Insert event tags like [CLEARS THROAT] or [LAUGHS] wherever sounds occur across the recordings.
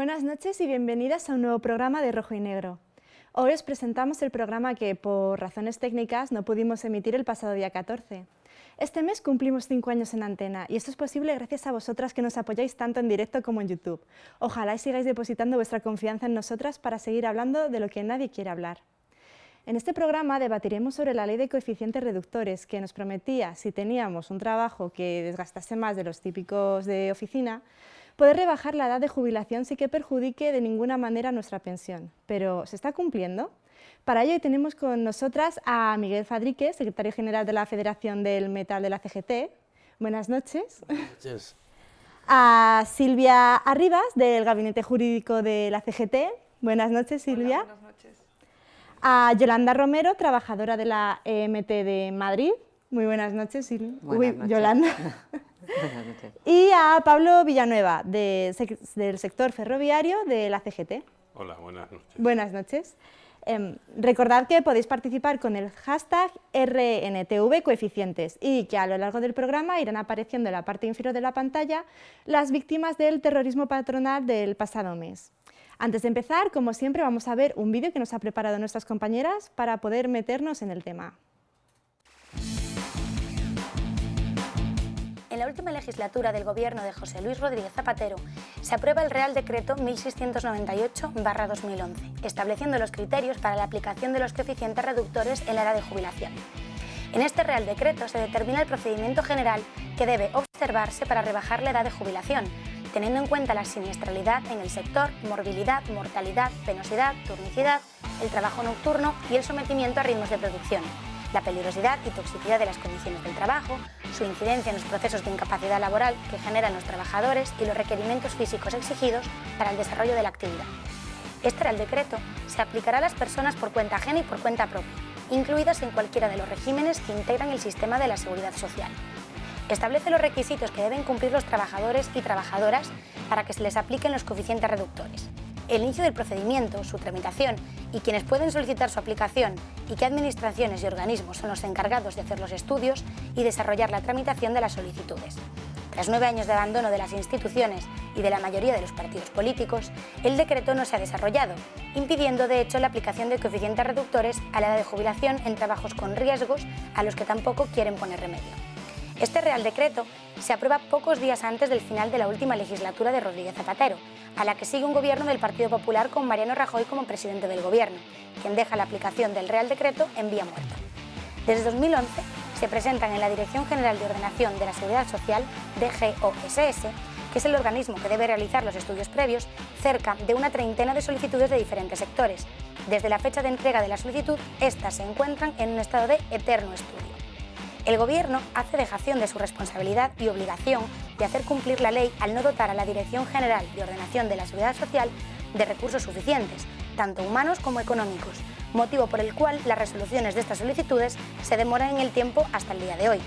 Buenas noches y bienvenidas a un nuevo programa de Rojo y Negro. Hoy os presentamos el programa que, por razones técnicas, no pudimos emitir el pasado día 14. Este mes cumplimos cinco años en antena y esto es posible gracias a vosotras que nos apoyáis tanto en directo como en YouTube. Ojalá y sigáis depositando vuestra confianza en nosotras para seguir hablando de lo que nadie quiere hablar. En este programa debatiremos sobre la ley de coeficientes reductores que nos prometía, si teníamos un trabajo que desgastase más de los típicos de oficina, poder rebajar la edad de jubilación sin que perjudique de ninguna manera nuestra pensión. Pero, ¿se está cumpliendo? Para ello tenemos con nosotras a Miguel Fadrique, secretario general de la Federación del Metal de la CGT. Buenas noches. Buenas noches. A Silvia Arribas, del Gabinete Jurídico de la CGT. Buenas noches, Silvia. buenas noches. A Yolanda Romero, trabajadora de la EMT de Madrid. Muy buenas noches, Silvia. [LAUGHS] Buenas noches. Yolanda. [LAUGHS] y a Pablo Villanueva, del sector ferroviario de la CGT. Hola, buenas noches. Buenas noches. Em, recordad que podéis participar con el hashtag RNTV coeficientes y que a lo largo del programa irán apareciendo en la parte inferior de la pantalla las víctimas del terrorismo patronal del pasado mes. Antes de empezar, como siempre, vamos a ver un vídeo que nos ha preparado nuestras compañeras para poder meternos en el tema. La última legislatura del gobierno de José Luis Rodríguez Zapatero se aprueba el Real Decreto 1698-2011, estableciendo los criterios para la aplicación de los coeficientes reductores en la edad de jubilación. En este Real Decreto se determina el procedimiento general que debe observarse para rebajar la edad de jubilación, teniendo en cuenta la siniestralidad en el sector, morbilidad, mortalidad, penosidad, turnicidad, el trabajo nocturno y el sometimiento a ritmos de producción la peligrosidad y toxicidad de las condiciones del trabajo, su incidencia en los procesos de incapacidad laboral que generan los trabajadores y los requerimientos físicos exigidos para el desarrollo de la actividad. Este Real Decreto se aplicará a las personas por cuenta ajena y por cuenta propia, incluidas en cualquiera de los regímenes que integran el sistema de la seguridad social. Establece los requisitos que deben cumplir los trabajadores y trabajadoras para que se les apliquen los coeficientes reductores, el inicio del procedimiento, su tramitación y quienes pueden solicitar su aplicación y qué administraciones y organismos son los encargados de hacer los estudios y desarrollar la tramitación de las solicitudes. Tras nueve años de abandono de las instituciones y de la mayoría de los partidos políticos, el decreto no se ha desarrollado, impidiendo de hecho la aplicación de coeficientes reductores a la edad de jubilación en trabajos con riesgos a los que tampoco quieren poner remedio. Este Real Decreto se aprueba pocos días antes del final de la última legislatura de Rodríguez Zapatero, a la que sigue un gobierno del Partido Popular con Mariano Rajoy como presidente del gobierno, quien deja la aplicación del Real Decreto en vía muerta. Desde 2011 se presentan en la Dirección General de Ordenación de la Seguridad Social, DGOSS, que es el organismo que debe realizar los estudios previos, cerca de una treintena de solicitudes de diferentes sectores. Desde la fecha de entrega de la solicitud, estas se encuentran en un estado de eterno estudio. El Gobierno hace dejación de su responsabilidad y obligación de hacer cumplir la ley al no dotar a la Dirección General de Ordenación de la Seguridad Social de recursos suficientes, tanto humanos como económicos, motivo por el cual las resoluciones de estas solicitudes se demoran en el tiempo hasta el día de hoy.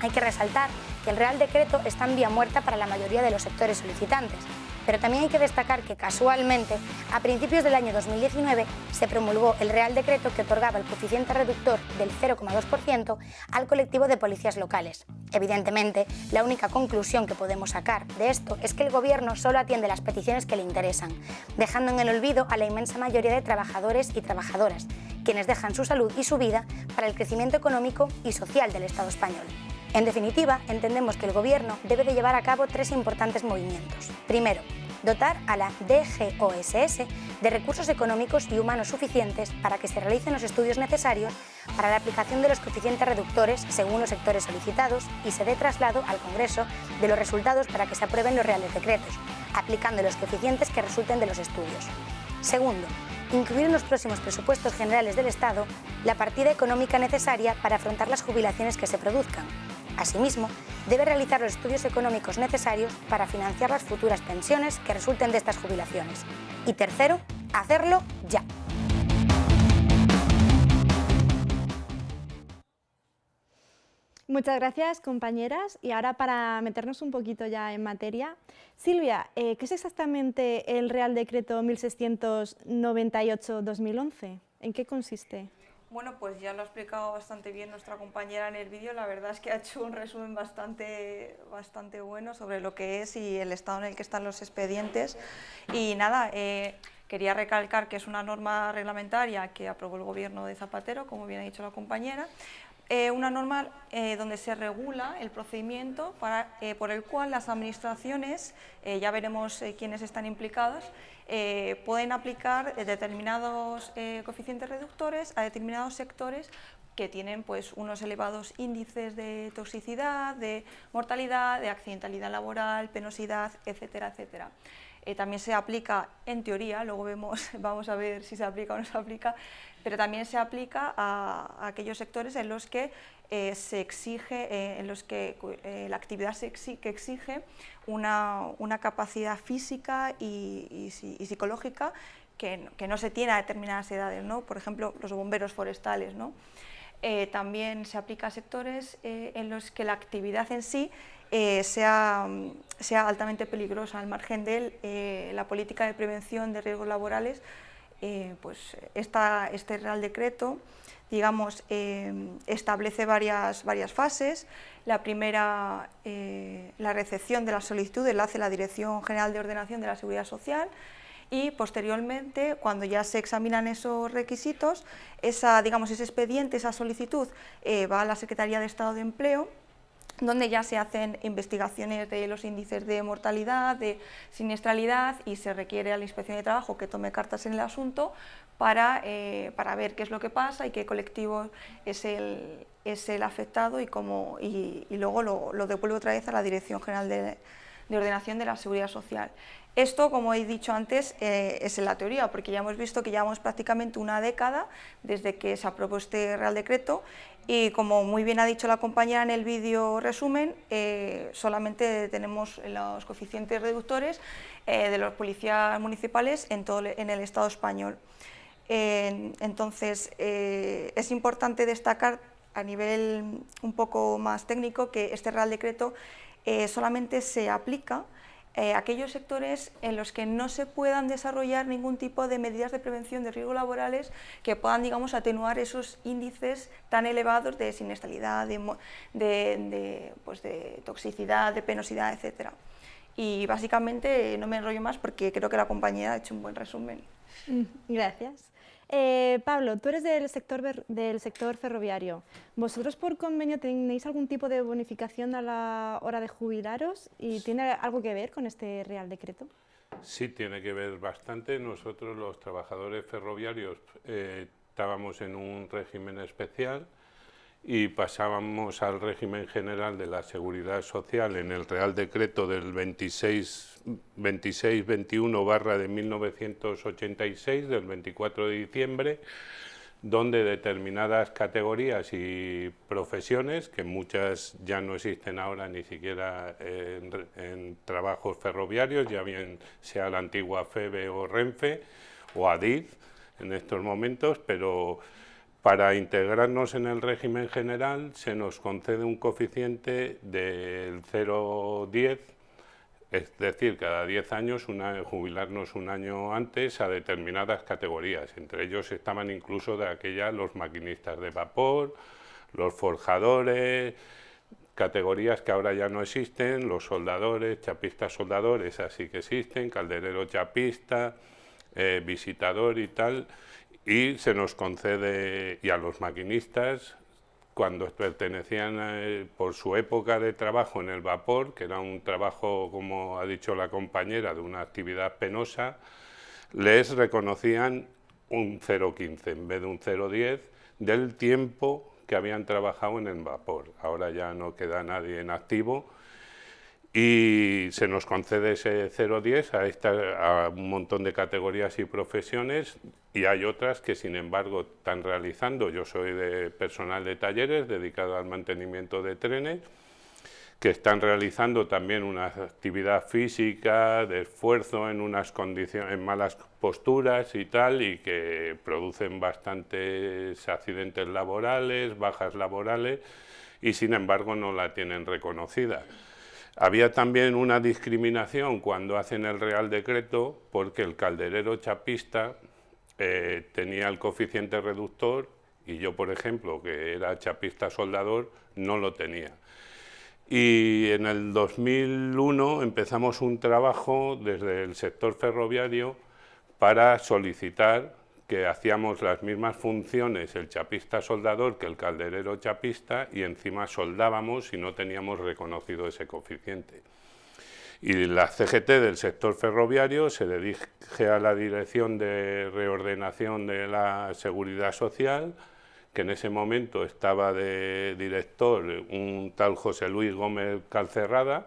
Hay que resaltar que el Real Decreto está en vía muerta para la mayoría de los sectores solicitantes, pero también hay que destacar que casualmente, a principios del año 2019, se promulgó el Real Decreto que otorgaba el coeficiente reductor del 0,2% al colectivo de policías locales. Evidentemente, la única conclusión que podemos sacar de esto es que el Gobierno solo atiende las peticiones que le interesan, dejando en el olvido a la inmensa mayoría de trabajadores y trabajadoras, quienes dejan su salud y su vida para el crecimiento económico y social del Estado español. En definitiva, entendemos que el Gobierno debe de llevar a cabo tres importantes movimientos. Primero, dotar a la DGOSS de recursos económicos y humanos suficientes para que se realicen los estudios necesarios para la aplicación de los coeficientes reductores según los sectores solicitados y se dé traslado al Congreso de los resultados para que se aprueben los reales decretos, aplicando los coeficientes que resulten de los estudios. Segundo, incluir en los próximos presupuestos generales del Estado la partida económica necesaria para afrontar las jubilaciones que se produzcan, Asimismo, debe realizar los estudios económicos necesarios para financiar las futuras pensiones que resulten de estas jubilaciones. Y tercero, hacerlo ya. Muchas gracias, compañeras. Y ahora para meternos un poquito ya en materia, Silvia, eh, ¿qué es exactamente el Real Decreto 1698-2011? ¿En qué consiste? Bueno, pues ya lo ha explicado bastante bien nuestra compañera en el vídeo. La verdad es que ha hecho un resumen bastante, bastante bueno sobre lo que es y el estado en el que están los expedientes. Y nada, eh, quería recalcar que es una norma reglamentaria que aprobó el gobierno de Zapatero, como bien ha dicho la compañera, eh, una norma eh, donde se regula el procedimiento para, por el cual las administraciones, ya veremos quiénes están implicadas, eh, pueden aplicar eh, determinados eh, coeficientes reductores a determinados sectores que tienen pues, unos elevados índices de toxicidad, de mortalidad, de accidentalidad laboral, penosidad, etcétera, etcétera. También se aplica en teoría, luego vemos, [LAUGHS] vamos a ver si se aplica o no se aplica, pero también se aplica a, aquellos sectores en los que eh, se exige, eh, en los que eh, la actividad se que exige una, capacidad física y, psicológica que, no se tiene a determinadas edades, ¿no? por ejemplo, los bomberos forestales. ¿no? también se aplica a sectores en los que la actividad en sí sea, sea, altamente peligrosa, al margen de la política de prevención de riesgos laborales eh, pues este Real Decreto digamos, eh, establece varias, varias fases. La primera, eh, la recepción de la solicitud, la hace la Dirección General de Ordenación de la Seguridad Social y posteriormente, cuando ya se examinan esos requisitos, esa, digamos, ese expediente, esa solicitud va a la Secretaría de Estado de Empleo donde ya se hacen investigaciones de los índices de mortalidad, de siniestralidad y se requiere a la Inspección de Trabajo que tome cartas en el asunto para, eh, para ver qué es lo que pasa y qué colectivo es el, es el afectado y, cómo, y, luego lo, lo, devuelve otra vez a la Dirección General de, de Ordenación de la Seguridad Social. Esto, como he dicho antes, eh, es en la teoría, porque ya hemos visto que llevamos prácticamente una década desde que se aprobó este Real Decreto y como muy bien ha dicho la compañera en el vídeo resumen, eh, solamente tenemos los coeficientes reductores eh, de los policías municipales en, todo, en el Estado español. entonces, es importante destacar a nivel un poco más técnico que este Real Decreto solamente se aplica eh, aquellos sectores en los que no se puedan desarrollar ningún tipo de medidas de prevención de riesgos laborales que puedan, digamos, atenuar esos índices tan elevados de siniestralidad, de, pues de toxicidad, de penosidad, etc. Y básicamente no me enrollo más porque creo que la compañera ha hecho un buen resumen. Mm, gracias. Eh, Pablo, tú eres del sector, del sector ferroviario. ¿Vosotros por convenio tenéis algún tipo de bonificación a la hora de jubilaros y tiene algo que ver con este Real Decreto? Sí, tiene que ver bastante. Nosotros los trabajadores ferroviarios eh, estábamos en un régimen especial y pasábamos al régimen general de la Seguridad Social en el Real Decreto del 26-21 barra de 1986, del 24 de diciembre, donde determinadas categorías y profesiones, que muchas ya no existen ahora ni siquiera en, en trabajos ferroviarios, ya bien sea la antigua FEBE o RENFE o ADID en estos momentos, pero para integrarnos en el régimen general se nos concede un coeficiente del 0,10, es decir, cada 10 años jubilarnos un año antes a determinadas categorías. Entre ellos estaban incluso de aquellas los maquinistas de vapor, los forjadores, categorías que ahora ya no existen, los soldadores, chapistas soldadores, así que existen, calderero chapista, eh, visitador y tal, y se nos concede, y a los maquinistas, cuando pertenecían eh, por su época de trabajo en el vapor, que era un trabajo, como ha dicho la compañera, de una actividad penosa, les reconocían un 0,15 en vez de un 0,10 del tiempo que habían trabajado en el vapor. Ahora ya no queda nadie en activo, y se nos concede ese 0,10 a, a un montón de categorías y profesiones y hay otras que sin embargo están realizando, yo soy de personal de talleres dedicado al mantenimiento de trenes, que están realizando también una actividad física, de esfuerzo en unas condiciones, en malas posturas y tal, y que producen bastantes accidentes laborales, bajas laborales, y sin embargo no la tienen reconocida. Había también una discriminación cuando hacen el Real Decreto porque el calderero chapista eh, tenía el coeficiente reductor Y yo, por ejemplo, que era chapista soldador, no lo tenía. Y en el 2001 empezamos un trabajo desde el sector ferroviario para solicitar que hacíamos las mismas funciones el chapista soldador que el calderero chapista y encima soldábamos y no teníamos reconocido ese coeficiente. Y la CGT del sector ferroviario se dirige a la Dirección de Reordenación de la Seguridad Social, que en ese momento estaba de director un tal José Luis Gómez Calcerrada,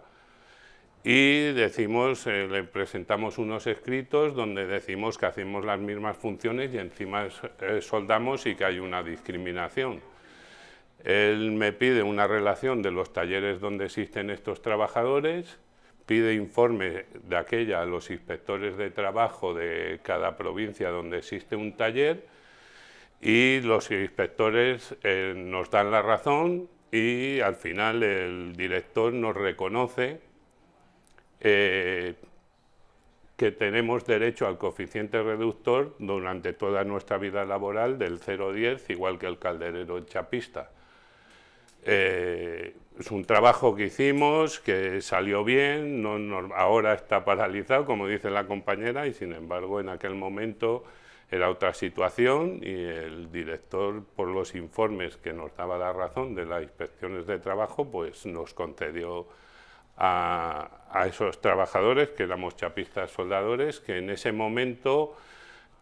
y decimos, eh, le presentamos unos escritos donde decimos que hacemos las mismas funciones y encima eh, soldamos y que hay una discriminación. Él me pide una relación de los talleres donde existen estos trabajadores, pide informe de aquella a los inspectores de trabajo de cada provincia donde existe un taller y los inspectores eh, nos dan la razón y al final el director nos reconoce eh, que tenemos derecho al coeficiente reductor durante toda nuestra vida laboral del 0,10, igual que el calderero chapista. Eh, es un trabajo que hicimos, que salió bien, no, ahora está paralizado, como dice la compañera, y sin embargo en aquel momento era otra situación y el director, por los informes que nos daba la razón de las inspecciones de trabajo, pues nos concedió a, esos trabajadores, que éramos chapistas soldadores, que en ese momento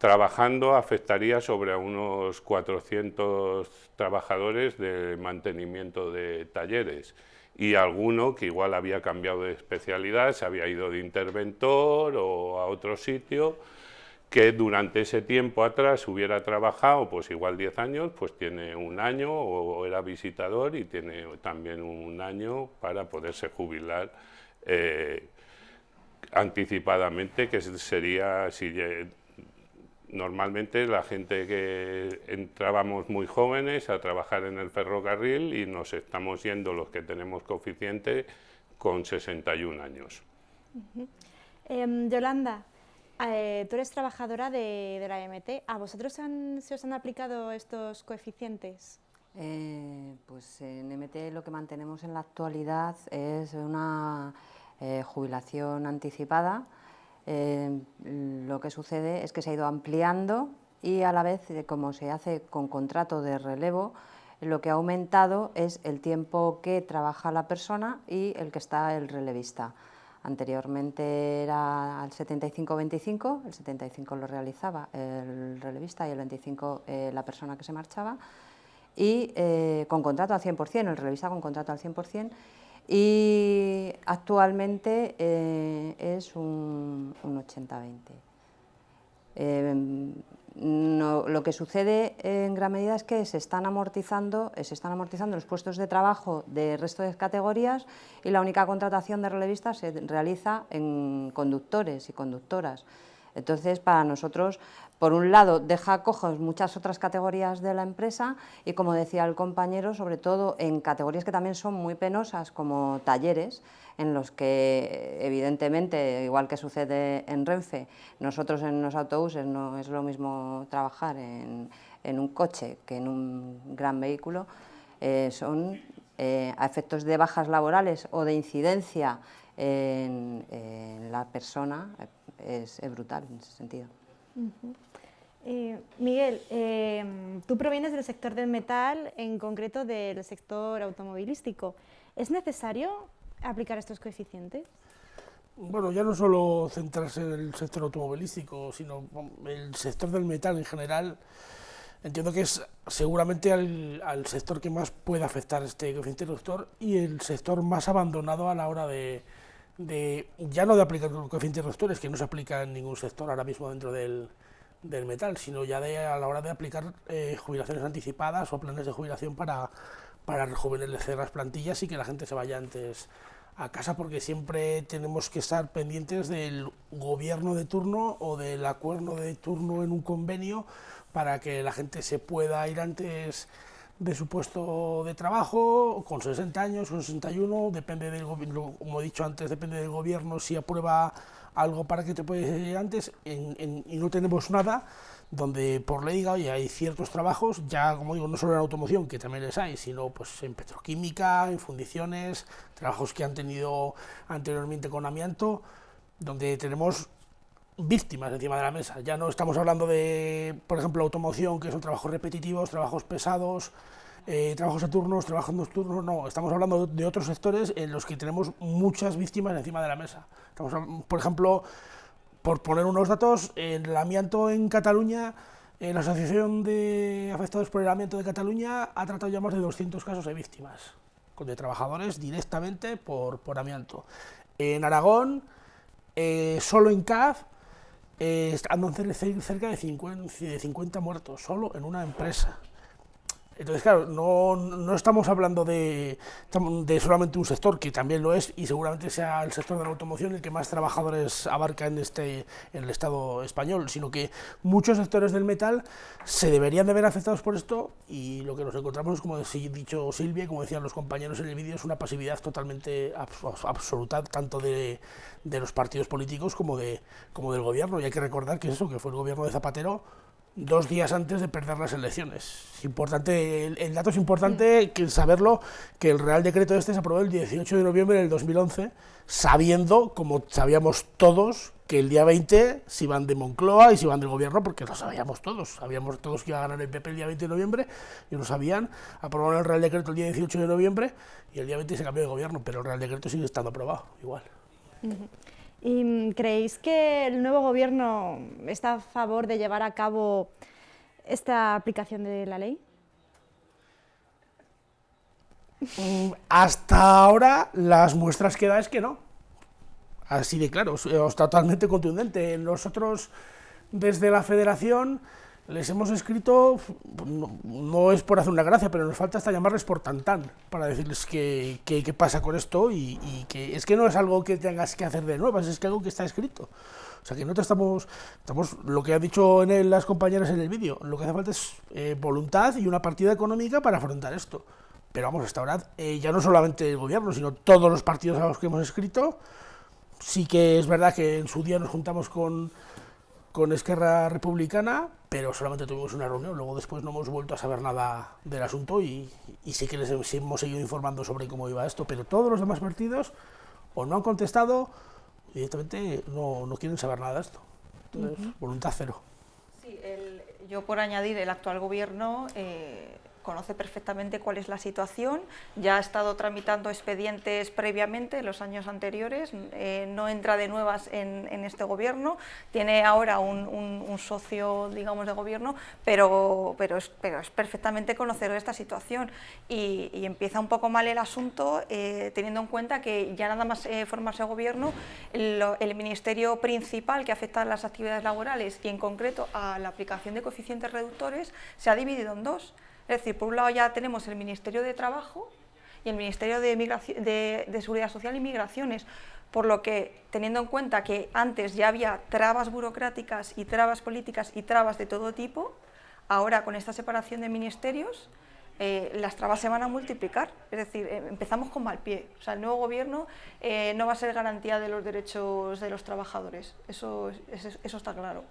trabajando afectaría sobre unos 400 trabajadores de mantenimiento de talleres. Y alguno que igual había cambiado de especialidad, se había ido de interventor o a otro sitio, que durante ese tiempo atrás hubiera trabajado, pues igual 10 años, pues tiene un año o era visitador y tiene también un año para poderse jubilar eh, anticipadamente, que sería, si normalmente la gente que entrábamos muy jóvenes a trabajar en el ferrocarril y nos estamos yendo los que tenemos coeficiente con 61 años. Em, Yolanda, eh, tú eres trabajadora de, la MT. ¿A vosotros se os han aplicado estos coeficientes? Eh, pues en MT lo que mantenemos en la actualidad es una eh, jubilación anticipada. Lo que sucede es que se ha ido ampliando y a la vez, como se hace con contrato de relevo, lo que ha aumentado es el tiempo que trabaja la persona y el que está el relevista. Anteriormente era al 75-25, el 75 lo realizaba el relevista y el 25 eh, la persona que se marchaba, y eh, con contrato al 100%, el relevista con contrato al 100%, y actualmente eh, es un, un 80-20 lo que sucede en gran medida es que se están amortizando, eh, se están amortizando los puestos de trabajo del resto de categorías y la única contratación de relevistas se realiza en conductores y conductoras. Entonces, para nosotros, por un lado, deja cojos muchas otras categorías de la empresa y, como decía el compañero, sobre todo en categorías que también son muy penosas, como talleres, en los que evidentemente, igual que sucede en Renfe, nosotros en los autobuses no es lo mismo trabajar en, un coche que en un gran vehículo, eh, son eh, a efectos de bajas laborales o de incidencia en, la persona, es, brutal en ese sentido. Eh, Miguel, tú provienes del sector del metal, en concreto del sector automovilístico. ¿Es necesario aplicar estos coeficientes? Bueno, ya no solo centrarse en el sector automovilístico, sino el sector del metal en general, entiendo que es seguramente al, sector que más puede afectar este coeficiente reductor y el sector más abandonado a la hora de, ya no de aplicar coeficientes reductores, que no se aplica en ningún sector ahora mismo dentro del, metal, sino ya de, a la hora de aplicar eh, jubilaciones anticipadas o planes de jubilación para, para rejuvenecer las plantillas y que la gente se vaya antes a casa porque siempre tenemos que estar pendientes del gobierno de turno o del acuerdo de turno en un convenio para que la gente se pueda ir antes de su puesto de trabajo, con 60 años, con 61, depende del gobierno, como he dicho antes, depende del gobierno si aprueba algo para que te puedas ir antes y no tenemos nada, donde por ley oye, hay ciertos trabajos, ya como digo, no solo en automoción, que también les hay, sino pues en petroquímica, en fundiciones, trabajos que han tenido anteriormente con amianto, donde tenemos víctimas encima de la mesa. Ya no estamos hablando de, por ejemplo, automoción, que son trabajos repetitivos, trabajos pesados, eh, trabajos turnos, trabajos nocturnos, no, estamos hablando de otros sectores en los que tenemos muchas víctimas encima de la mesa. Estamos, por ejemplo, por poner unos datos, el amianto en Cataluña, la Asociación de Afectados por el Amianto de Cataluña ha tratado ya más de 200 casos de víctimas, de trabajadores directamente por, por amianto. En Aragón, eh, solo en CAF, eh, andan cerca de 50, de 50 muertos, solo en una empresa. Entonces, claro, no, estamos hablando de, solamente un sector, que también lo es, y seguramente sea el sector de la automoción el que más trabajadores abarca en, este, el Estado español, sino que muchos sectores del metal se deberían de ver afectados por esto, y lo que nos encontramos, como ha dicho Silvia, como decían los compañeros en el vídeo, es una pasividad totalmente absoluta, tanto de, de los partidos políticos como, de, como del gobierno, y hay que recordar que eso, que fue el gobierno de Zapatero, dos días antes de perder las elecciones. importante, el, dato es importante que saberlo, que el Real Decreto este se aprobó el 18 de noviembre del 2011, sabiendo, como sabíamos todos, que el día 20 se iban de Moncloa y se iban del gobierno, porque lo sabíamos todos, sabíamos todos que iba a ganar el PP el día 20 de noviembre, y lo sabían, aprobaron el Real Decreto el día 18 de noviembre, y el día 20 se cambió de gobierno, pero el Real Decreto sigue estando aprobado, igual. ¿Y mm, creéis que el nuevo gobierno está a favor de llevar a cabo esta aplicación de la ley? Mm, hasta ahora las muestras que da es que no. Así de claro, es totalmente contundente. Nosotros desde la federación les hemos escrito, no, es por hacer una gracia, pero nos falta hasta llamarles por tantán, para decirles qué que, pasa con esto y, que es que no es algo que tengas que hacer de nuevas, es que algo que está escrito. O sea que nosotros estamos, estamos lo que han dicho en las compañeras en el vídeo, lo que hace falta es eh, voluntad y una partida económica para afrontar esto. Pero vamos, hasta ahora, eh, ya no solamente el gobierno, sino todos los partidos a los que hemos escrito, sí que es verdad que en su día nos juntamos con con Esquerra Republicana, pero solamente tuvimos una reunión, luego después no hemos vuelto a saber nada del asunto y, sí que les hemos seguido informando sobre cómo iba esto, pero todos los demás partidos o no han contestado, directamente no, no quieren saber nada de esto. Entonces, voluntad cero. Sí, yo por añadir, el actual gobierno eh, conoce perfectamente cuál es la situación, ya ha estado tramitando expedientes previamente en los años anteriores, eh, no entra de nuevas en, este gobierno, tiene ahora un, socio, digamos, de gobierno, pero, pero, es, pero es perfectamente conocedor esta situación y, empieza un poco mal el asunto eh, teniendo en cuenta que ya nada más eh, formarse gobierno, el ministerio principal que afecta a las actividades laborales y en concreto a la aplicación de coeficientes reductores se ha dividido en dos. Es decir, por un lado ya tenemos el Ministerio de Trabajo y el Ministerio de, Seguridad Social y Migraciones, por lo que, teniendo en cuenta que antes ya había trabas burocráticas y trabas políticas y trabas de todo tipo, ahora con esta separación de ministerios, eh, las trabas se van a multiplicar, es decir, eh, empezamos con mal pie. O sea, el nuevo gobierno eh, no va a ser garantía de los derechos de los trabajadores, eso, eso está claro.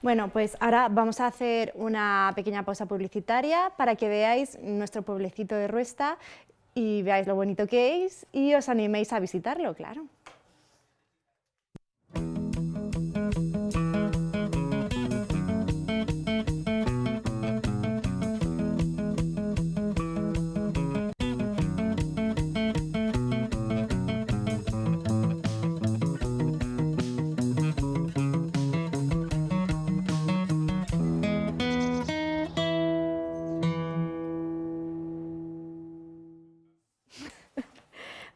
Bueno, pues ahora vamos a hacer una pequeña pausa publicitaria para que veáis nuestro pueblecito de Ruesta y veáis lo bonito que es y os animéis a visitarlo, claro.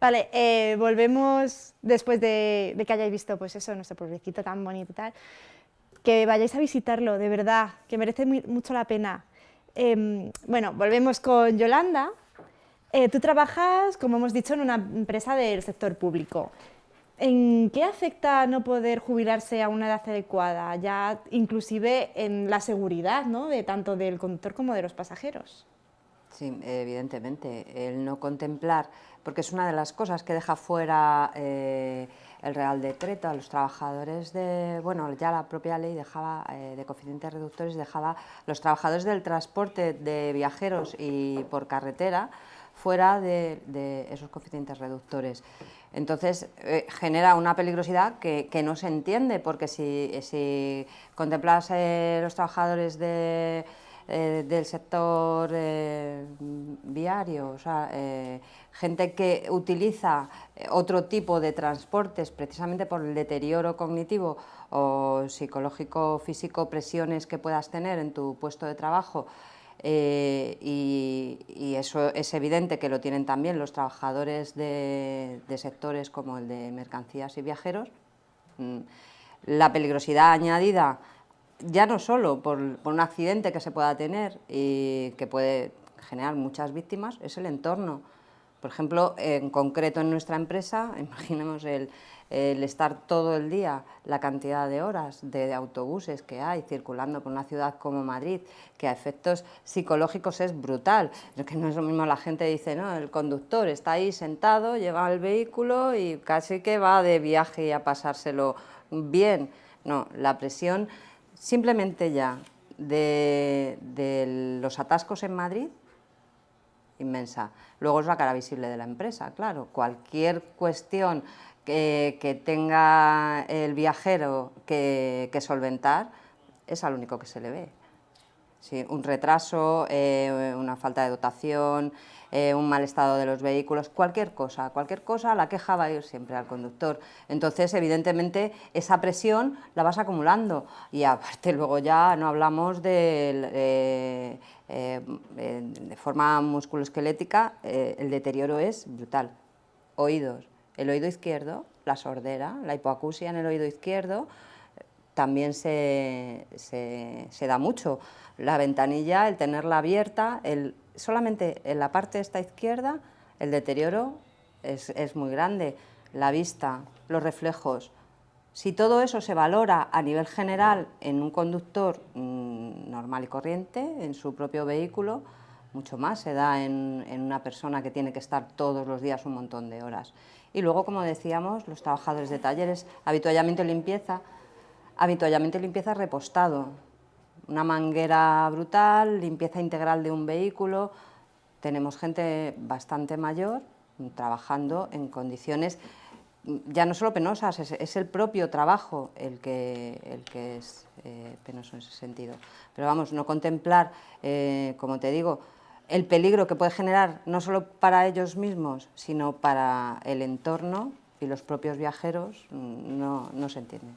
Vale, eh, volvemos después de, que hayáis visto pues eso, nuestro pueblecito tan bonito y tal, que vayáis a visitarlo, de verdad, que merece mucho la pena. Em, bueno, volvemos con Yolanda. Eh, tú trabajas, como hemos dicho, en una empresa del sector público. ¿En qué afecta no poder jubilarse a una edad adecuada, ya inclusive en la seguridad, ¿no? de tanto del conductor como de los pasajeros? Sí, evidentemente, el no contemplar, porque es una de las cosas que deja fuera eh, el Real Decreto a los trabajadores de, bueno, ya la propia ley dejaba, eh, de coeficientes reductores, dejaba los trabajadores del transporte de viajeros y por carretera fuera de, esos coeficientes reductores. Entonces eh, genera una peligrosidad que, no se entiende, porque si, si contemplas los trabajadores de eh, del sector eh, viario, o sea, eh, gente que utiliza otro tipo de transportes precisamente por el deterioro cognitivo o psicológico, físico, presiones que puedas tener en tu puesto de trabajo, y, eso es evidente que lo tienen también los trabajadores de, sectores como el de mercancías y viajeros. Mm, la peligrosidad añadida ya no solo por, un accidente que se pueda tener y que puede generar muchas víctimas, es el entorno. Por ejemplo, en concreto en nuestra empresa, [LAUGHS] imaginemos el, estar todo el día, la cantidad de horas de, autobuses que hay circulando por una ciudad como Madrid, que a efectos psicológicos es brutal. Que no es lo mismo la gente dice, no, el conductor está ahí sentado, lleva el vehículo y casi que va de viaje a pasárselo bien. No, la presión simplemente ya de, los atascos en Madrid, inmensa. Luego es la cara visible de la empresa, claro. Cualquier cuestión que, tenga el viajero que, solventar es al único que se le ve. Un retraso, eh, una falta de dotación, eh, un mal estado de los vehículos, cualquier cosa, cualquier cosa, la queja va a ir siempre al conductor. Entonces, evidentemente, esa presión la vas acumulando y aparte [LAUGHS] luego ya no hablamos de, eh, de forma musculoesquelética, eh, el deterioro es brutal. Oídos, el oído izquierdo, la sordera, la hipoacusia en el oído izquierdo, también se, se, da mucho. La ventanilla, el tenerla abierta, el solamente en la parte esta izquierda el deterioro es, muy grande, la vista, los reflejos. Si todo eso se valora a nivel general en un conductor mm, normal y corriente, en su propio vehículo, mucho más se da en, una persona que tiene que estar todos los días un montón de horas. Y luego, como decíamos, los trabajadores de talleres, habituallamiento y limpieza, habituallamiento y limpieza repostado, una manguera brutal, limpieza integral de un vehículo. Tenemos gente bastante mayor trabajando en condiciones ya no solo penosas, es, el propio trabajo el que, el que es eh, penoso en ese sentido. Pero vamos, no contemplar, eh, como te digo, el peligro que puede generar no solo para ellos mismos, sino para el entorno y los propios viajeros, mm, no, no se entiende.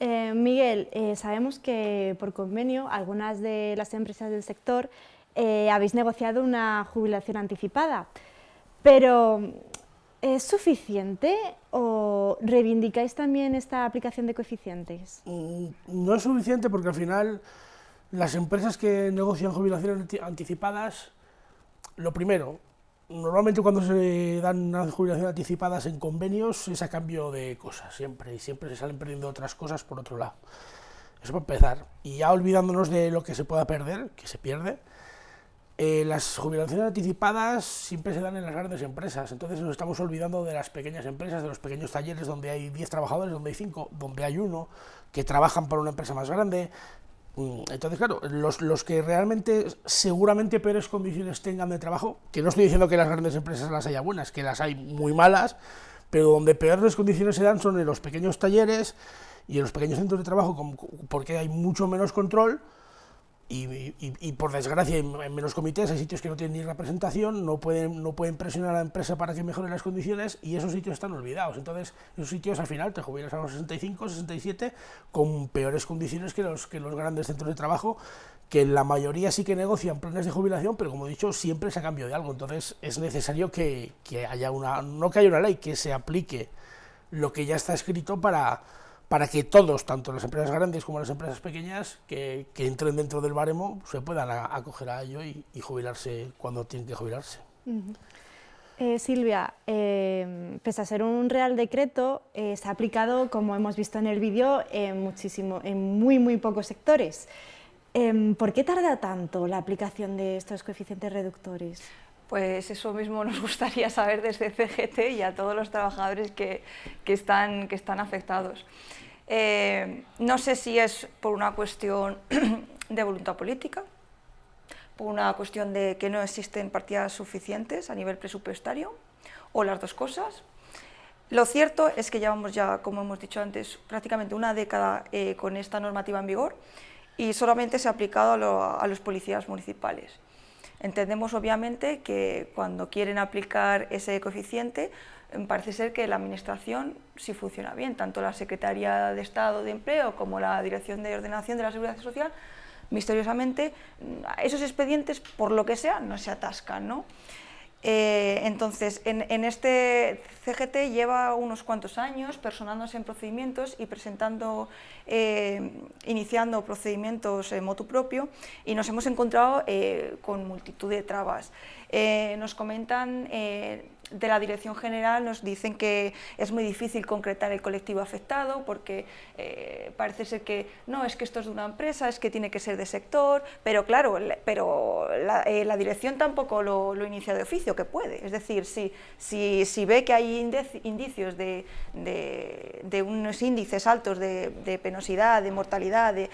Eh, Miguel, eh, sabemos que por convenio algunas de las empresas del sector eh, habéis negociado una jubilación anticipada, pero ¿es suficiente o reivindicáis también esta aplicación de coeficientes? Mm, no es suficiente porque al final las empresas que negocian jubilaciones anticipadas, lo primero, Normalmente cuando se dan unas jubilaciones anticipadas en convenios es a cambio de cosas, siempre, y siempre se salen perdiendo otras cosas por otro lado. Eso para empezar. Y ya olvidándonos de lo que se pueda perder, que se pierde, eh, las jubilaciones anticipadas siempre se dan en las grandes empresas, entonces nos estamos olvidando de las pequeñas empresas, de los pequeños talleres donde hay 10 trabajadores, donde hay 5, donde hay uno, que trabajan para una empresa más grande, entonces, claro, los, que realmente seguramente peores condiciones tengan de trabajo, que no estoy diciendo que las grandes empresas las haya buenas, que las hay muy malas, pero donde peores condiciones se dan son en los pequeños talleres y en los pequeños centros de trabajo, porque hay mucho menos control, y, por desgracia en menos comités hay sitios que no tienen ni representación, no pueden, no pueden presionar a la empresa para que mejore las condiciones y esos sitios están olvidados. Entonces, esos sitios al final te jubilas a los 65, 67 con peores condiciones que los, que los grandes centros de trabajo, que la mayoría sí que negocian planes de jubilación, pero como he dicho, siempre es a cambio de algo. Entonces, es necesario que, que haya una, no que haya una ley, que se aplique lo que ya está escrito para para que todos, tanto las empresas grandes como las empresas pequeñas, que, entren dentro del baremo, se puedan acoger a ello y, jubilarse cuando tienen que jubilarse. Eh, Silvia, eh, pese a ser un real decreto, eh, se ha aplicado, como hemos visto en el vídeo, en, muchísimo, en muy, muy pocos sectores. Em, ¿Por qué tarda tanto la aplicación de estos coeficientes reductores? Pues eso mismo nos gustaría saber desde CGT y a todos los trabajadores que, están, que están afectados. Eh, no sé si es por una cuestión [CLEARS THROAT] de voluntad política, por una cuestión de que no existen partidas suficientes a nivel presupuestario, o las dos cosas. Lo cierto es que llevamos ya, como hemos dicho antes, prácticamente una década eh, con esta normativa en vigor y solamente se ha aplicado a los policías municipales. Entendemos obviamente que cuando quieren aplicar ese coeficiente parece ser que la Administración sí funciona bien, tanto la Secretaría de Estado de Empleo como la Dirección de Ordenación de la Seguridad Social, misteriosamente mm, esos expedientes, por lo que sea, no se atascan. ¿no? Eh, entonces, en, este CGT lleva unos cuantos años personándose en procedimientos y presentando, eh, iniciando procedimientos en motu propio y nos hemos encontrado eh, con multitud de trabas. nos comentan de la Dirección General nos dicen que es muy difícil concretar el colectivo afectado porque eh, parece ser que no, es que esto es de una empresa, es que tiene que ser de sector, pero claro, pero la, eh, dirección tampoco lo, inicia de oficio, que puede. Es decir, si, si, si ve que hay indicios de, de, unos índices altos de, penosidad, de mortalidad, de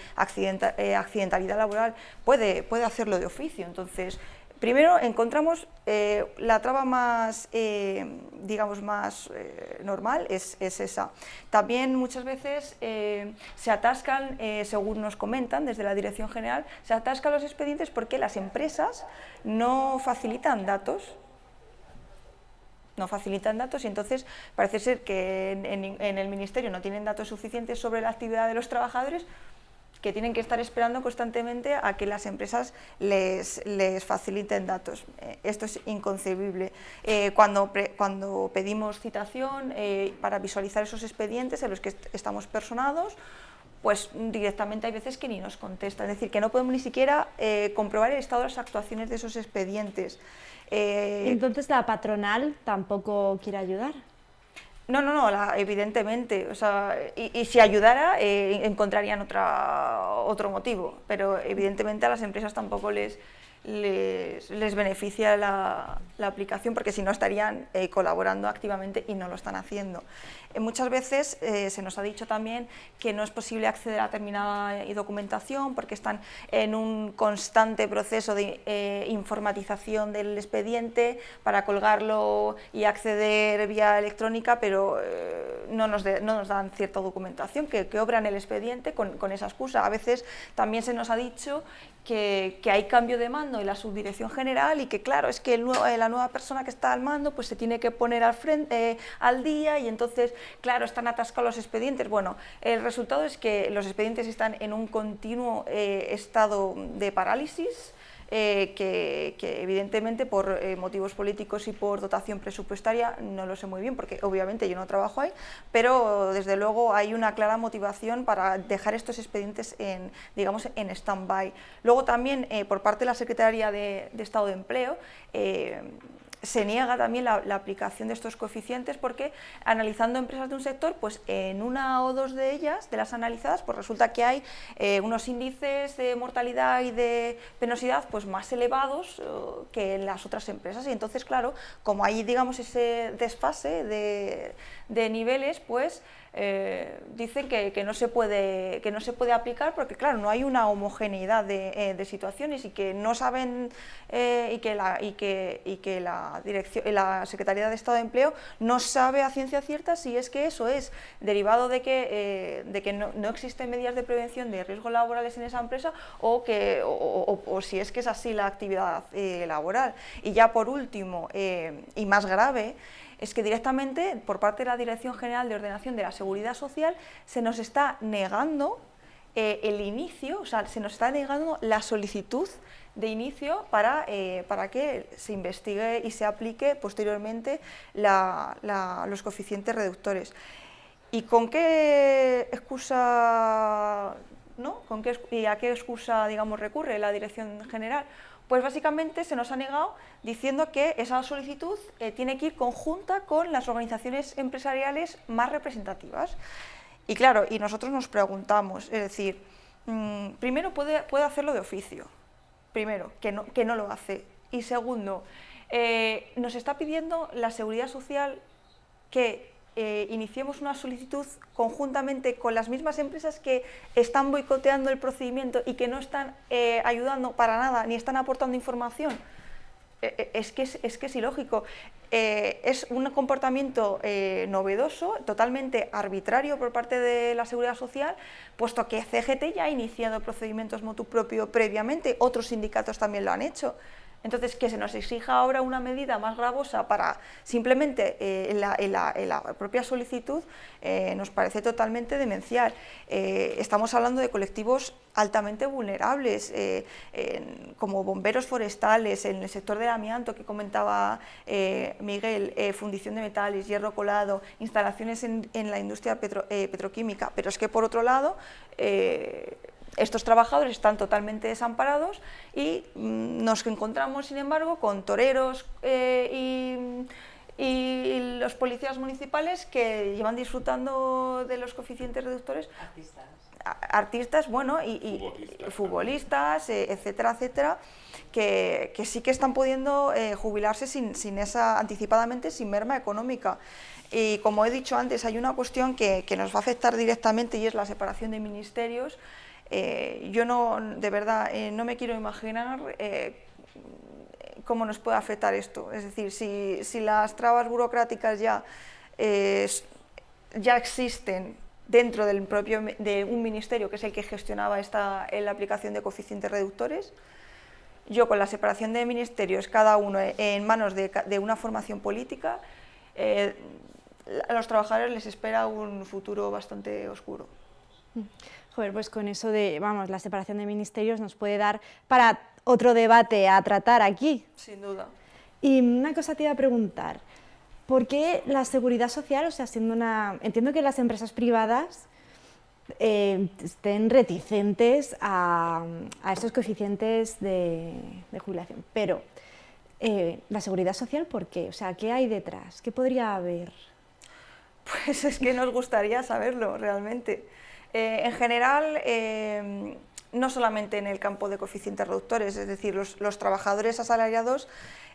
eh, accidentalidad laboral, puede, puede hacerlo de oficio. Entonces, Primero encontramos eh, la traba más, eh, digamos, más eh, normal, es, esa. También muchas veces se atascan, según nos comentan desde la Dirección General, se atascan los expedientes porque las empresas no facilitan datos no facilitan datos y entonces parece ser que en, el Ministerio no tienen datos suficientes sobre la actividad de los trabajadores que tienen que estar esperando constantemente a que las empresas les, les faciliten datos. Eh, esto es inconcebible. Eh, cuando, cuando pedimos citación eh, para visualizar esos expedientes en los que estamos personados, pues directamente hay veces que ni nos contestan, es decir, que no podemos ni siquiera comprobar el estado de las actuaciones de esos expedientes. Entonces la patronal tampoco quiere ayudar. No, no, no, evidentemente. O sea, y, si ayudara, eh, encontrarían otra, otro motivo. Pero evidentemente a las empresas tampoco les, les, beneficia la, aplicación porque si no estarían eh, colaborando activamente y no lo están haciendo. Eh, muchas veces eh, se nos ha dicho también que no es posible acceder a determinada documentación porque están en un constante proceso de informatización del expediente para colgarlo y acceder vía electrónica, pero no nos, no, nos dan cierta documentación que, obran el expediente con esa excusa. A veces también se nos ha dicho que, hay cambio de mando en la subdirección general y que claro, es que eh, la nueva persona que está al mando pues se tiene que poner al, frente, eh, al día y entonces, claro, están atascados los expedientes. Bueno, el resultado es que los expedientes están en un continuo eh, estado de parálisis, eh, que, evidentemente por eh, motivos políticos y por dotación presupuestaria no lo sé muy bien porque obviamente yo no trabajo ahí, pero desde luego hay una clara motivación para dejar estos expedientes en, digamos, en stand-by. Luego también eh, por parte de la Secretaría de, de Estado de Empleo se niega también la, aplicación de estos coeficientes porque analizando empresas de un sector, pues en una o dos de ellas, de las analizadas, pues resulta que hay eh, unos índices de mortalidad y de penosidad pues más elevados eh, que en las otras empresas. Y entonces claro, como hay digamos ese desfase de, de niveles, pues eh, dicen que, no se puede, que no se puede aplicar porque, claro, no hay una homogeneidad de, eh, situaciones y que no saben eh, y, que la, y, que, y que la, dirección, la Secretaría de Estado de Empleo no sabe a ciencia cierta si es que eso es derivado de que, de que no, existen medidas de prevención de riesgos laborales en esa empresa o, que, o, si es que es así la actividad laboral. Y ya por último, y más grave, es que directamente por parte de la Dirección General de Ordenación de la Seguridad Social se nos está negando eh, el inicio, o sea, se nos está negando la solicitud de inicio para, eh, para que se investigue y se aplique posteriormente los coeficientes reductores. ¿Y con qué excusa, no? ¿Con qué, ¿Y a qué excusa digamos, recurre la Dirección General? Pues básicamente se nos ha negado diciendo que esa solicitud eh, tiene que ir conjunta con las organizaciones empresariales más representativas. Y claro, y nosotros nos preguntamos, es decir, mm, primero puede, puede hacerlo de oficio, primero, que no, que no lo hace. Y segundo, eh, nos está pidiendo la Seguridad Social que eh, iniciemos una solicitud conjuntamente con las mismas empresas que están boicoteando el procedimiento y que no están eh, ayudando para nada, ni están aportando información. es, que es, que es ilógico. es un comportamiento novedoso, totalmente arbitrario por parte de la Seguridad Social, puesto que CGT ya ha iniciado procedimientos motu propio previamente, otros sindicatos también lo han hecho. Entonces, que se nos exija ahora una medida más gravosa para simplemente eh, la, propia solicitud eh, nos parece totalmente demencial. Eh, estamos hablando de colectivos altamente vulnerables, como bomberos forestales, en el sector del amianto que comentaba Miguel, fundición de metales, hierro colado, instalaciones en, la industria petroquímica, pero es que por otro lado estos trabajadores están totalmente desamparados y mm, nos encontramos, sin embargo, con toreros eh, y, los policías municipales que llevan disfrutando de los coeficientes reductores. Artistas. Artistas, bueno, y, futbolistas, eh, etcétera, etcétera, que, sí que están pudiendo eh, jubilarse sin, esa, anticipadamente sin merma económica. Y como he dicho antes, hay una cuestión que, que nos va a afectar directamente y es la separación de ministerios, eh, yo no, de verdad, eh, no me quiero imaginar eh, cómo nos puede afectar esto. Es decir, si, las trabas burocráticas ya, ya existen dentro del propio, de un ministerio que es el que gestionaba esta, la aplicación de coeficientes reductores, yo con la separación de ministerios, cada uno en manos de, una formación política, a los trabajadores les espera un futuro bastante oscuro. Mm pues con eso de, vamos, la separación de ministerios nos puede dar para otro debate a tratar aquí. Sin duda. Y una cosa te iba a preguntar, ¿por qué la seguridad social, o sea, siendo una... Entiendo que las empresas privadas eh, estén reticentes a, estos coeficientes de, jubilación, pero eh, la seguridad social, ¿por qué? O sea, ¿qué hay detrás? ¿Qué podría haber? Pues es que nos gustaría saberlo realmente. Eh, en general, eh, no solamente en el campo de coeficientes reductores, es decir, los, trabajadores asalariados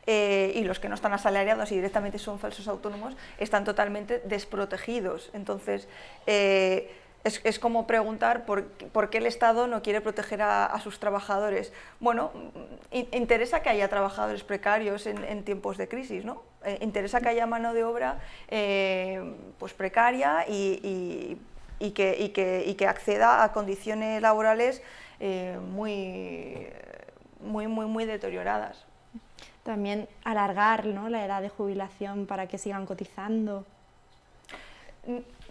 eh, y los que no están asalariados y directamente son falsos autónomos están totalmente desprotegidos. Entonces, es, como preguntar por, qué el Estado no quiere proteger a, sus trabajadores. Bueno, interesa que haya trabajadores precarios en, tiempos de crisis, ¿no? interesa que haya mano de obra pues precaria y que, y que, y que acceda a condiciones laborales eh, muy, muy, muy, muy deterioradas. También alargar ¿no? la edad de jubilación para que sigan cotizando.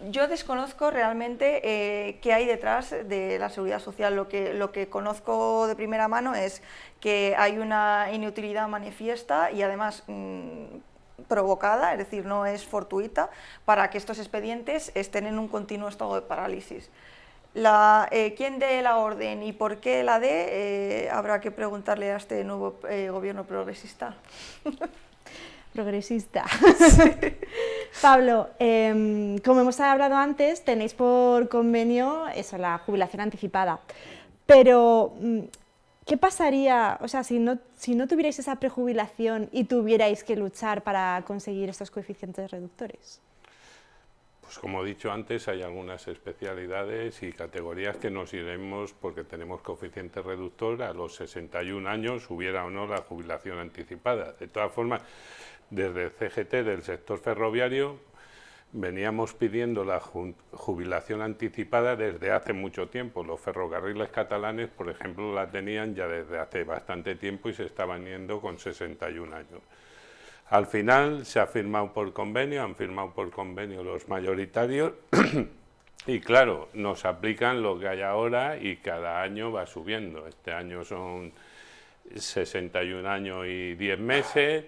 Yo desconozco realmente eh, qué hay detrás de la seguridad social. Lo que, lo que conozco de primera mano es que hay una inutilidad manifiesta y además mm, provocada, es decir, no es fortuita, para que estos expedientes estén en un continuo estado de parálisis. Eh, ¿Quién dé la orden y por qué la dé? Eh, habrá que preguntarle a este nuevo eh, gobierno progresista. [LAUGHS] progresista. [LAUGHS] Pablo, em, como hemos hablado antes, tenéis por convenio eso, la jubilación anticipada, pero mm, ¿Qué pasaría, o sea, si no, si no tuvierais esa prejubilación y tuvierais que luchar para conseguir estos coeficientes reductores? Pues como he dicho antes, hay algunas especialidades y categorías que nos iremos porque tenemos coeficiente reductor a los 61 años, hubiera o no la jubilación anticipada. De todas formas, desde CGT del sector ferroviario veníamos pidiendo la jubilación anticipada desde hace mucho tiempo. Los ferrocarriles catalanes, por ejemplo, la tenían ya desde hace bastante tiempo y se estaban yendo con 61 años. Al final se ha firmado por convenio, han firmado por convenio los mayoritarios [CLEARS THROAT] y claro, nos aplican lo que hay ahora y cada año va subiendo. Este año son 61 años y 10 meses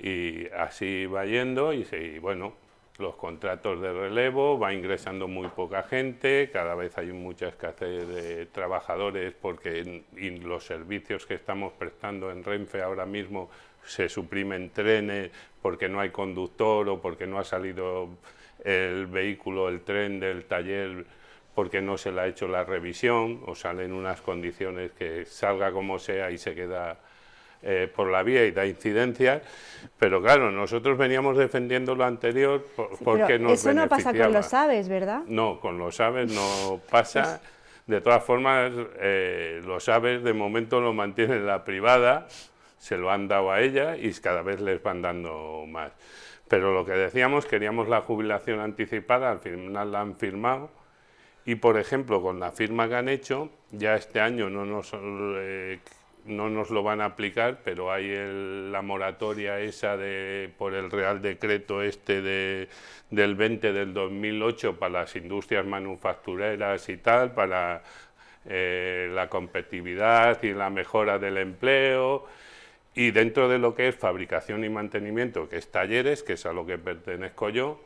y así va yendo y, y bueno, los contratos de relevo, va ingresando muy poca gente, cada vez hay mucha escasez de trabajadores porque los servicios que estamos prestando en Renfe ahora mismo se suprimen trenes porque no hay conductor o porque no ha salido el vehículo, el tren del taller porque no se le ha hecho la revisión o salen unas condiciones que salga como sea y se queda eh, por la vía y da incidencias, pero claro, nosotros veníamos defendiendo lo anterior porque nos Eso no pasa con los aves, ¿verdad? No, con los aves no pasa. De todas formas, eh, los aves de momento lo mantienen la privada, se lo han dado a ella y cada vez les van dando más. Pero lo que decíamos, queríamos la jubilación anticipada, al final la han firmado, y por ejemplo, con la firma que han hecho, ya este año no nos eh, no nos lo van a aplicar, pero hay la moratoria esa de, por el Real Decreto este de, del 20 del 2008 para las industrias manufactureras y tal, para eh, la competitividad y la mejora del empleo, y dentro de lo que es fabricación y mantenimiento, que es talleres, que es a lo que pertenezco yo,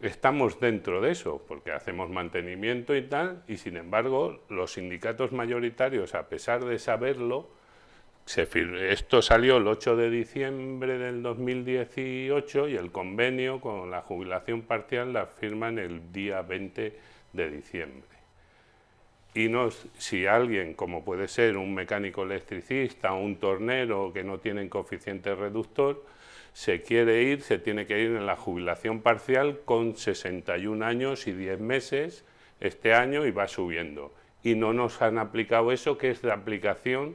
estamos dentro de eso, porque hacemos mantenimiento y tal, y sin embargo los sindicatos mayoritarios, a pesar de saberlo, esto salió el 8 de diciembre del 2018 y el convenio con la jubilación parcial la firman el día 20 de diciembre. Y no, si alguien, como puede ser un mecánico electricista o un tornero que no tienen coeficiente reductor, se quiere ir, se tiene que ir en la jubilación parcial con 61 años y 10 meses este año y va subiendo. Y no nos han aplicado eso, que es de aplicación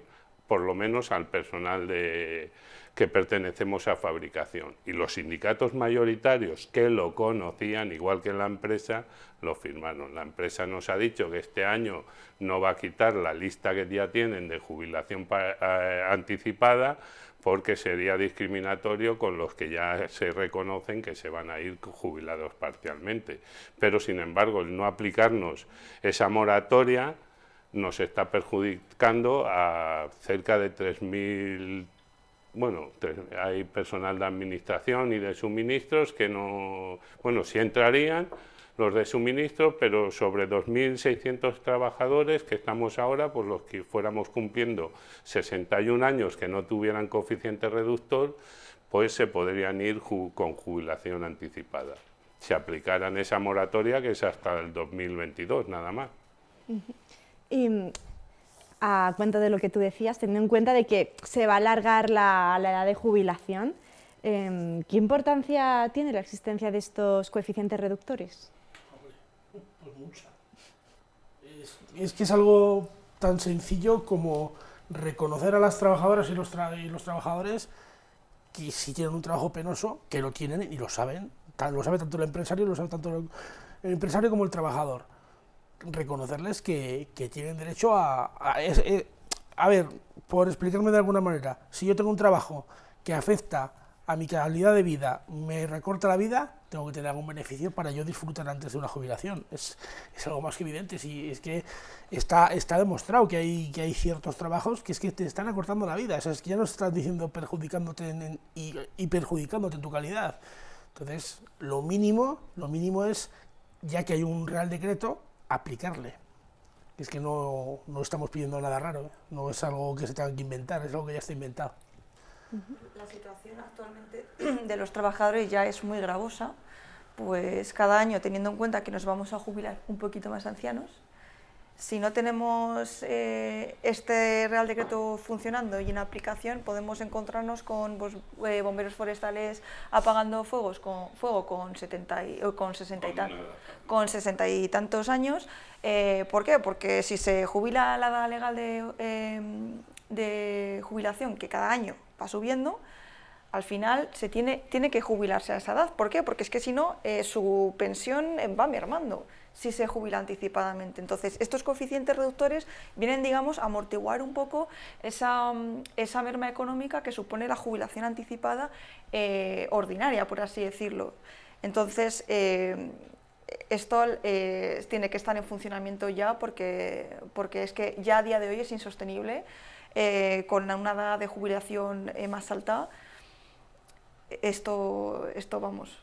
por lo menos al personal de, que pertenecemos a fabricación. Y los sindicatos mayoritarios que lo conocían, igual que la empresa, lo firmaron. La empresa nos ha dicho que este año no va a quitar la lista que ya tienen de jubilación eh, anticipada porque sería discriminatorio con los que ya se reconocen que se van a ir jubilados parcialmente. Pero, sin embargo, el no aplicarnos esa moratoria nos está perjudicando a cerca de 3.000, bueno, hay personal de administración y de suministros que no, bueno, sí entrarían los de suministro, pero sobre 2.600 trabajadores que estamos ahora, pues los que fuéramos cumpliendo 61 años que no tuvieran coeficiente reductor, pues se podrían ir con jubilación anticipada. Si aplicaran esa moratoria que es hasta el 2022 nada más. Y a cuenta de lo que tú decías, teniendo en cuenta de que se va a alargar la, edad de jubilación, em, ¿qué importancia tiene la existencia de estos coeficientes reductores? Pues mucha. Es, que es algo tan sencillo como reconocer a las trabajadoras y los, y los trabajadores que si tienen un trabajo penoso, que lo tienen y lo saben, lo sabe tanto el empresario, lo sabe tanto el empresario como el trabajador reconocerles que, tienen derecho a, eh, a, ver, por explicarme de alguna manera, si yo tengo un trabajo que afecta a mi calidad de vida, me recorta la vida, tengo que tener algún beneficio para yo disfrutar antes de una jubilación. Es, algo más que evidente, si es que está, está demostrado que hay, que hay ciertos trabajos que es que te están acortando la vida, es que ya no estás diciendo perjudicándote y, y perjudicándote en tu calidad. Entonces, lo mínimo, lo mínimo es, ya que hay un real decreto, aplicarle. Es que no, no estamos pidiendo nada raro, no es algo que se tenga que inventar, es algo que ya está inventado. La situación actualmente [CLEARS THROAT] de los trabajadores ya es muy gravosa, pues cada año teniendo en cuenta que nos vamos a jubilar un poquito más ancianos, si no tenemos eh, este Real Decreto funcionando y en aplicación, podemos encontrarnos con pues, eh, bomberos forestales apagando fuegos con, fuego con, 70 y, con, 60 y con 60 y tantos años. Eh, ¿Por qué? Porque si se jubila la edad legal de, de jubilación, que cada año va subiendo, al final se tiene, tiene que jubilarse a esa edad. ¿Por qué? Porque es que si no, su pensión va mermando si se jubila anticipadamente. Entonces, estos coeficientes reductores vienen, digamos, a amortiguar un poco esa, esa merma económica que supone la jubilación anticipada eh, ordinaria, por así decirlo. Entonces, eh, esto eh, tiene que estar en funcionamiento ya porque, porque es que ya a día de hoy es insostenible, con una edad de jubilación más alta, esto, esto vamos,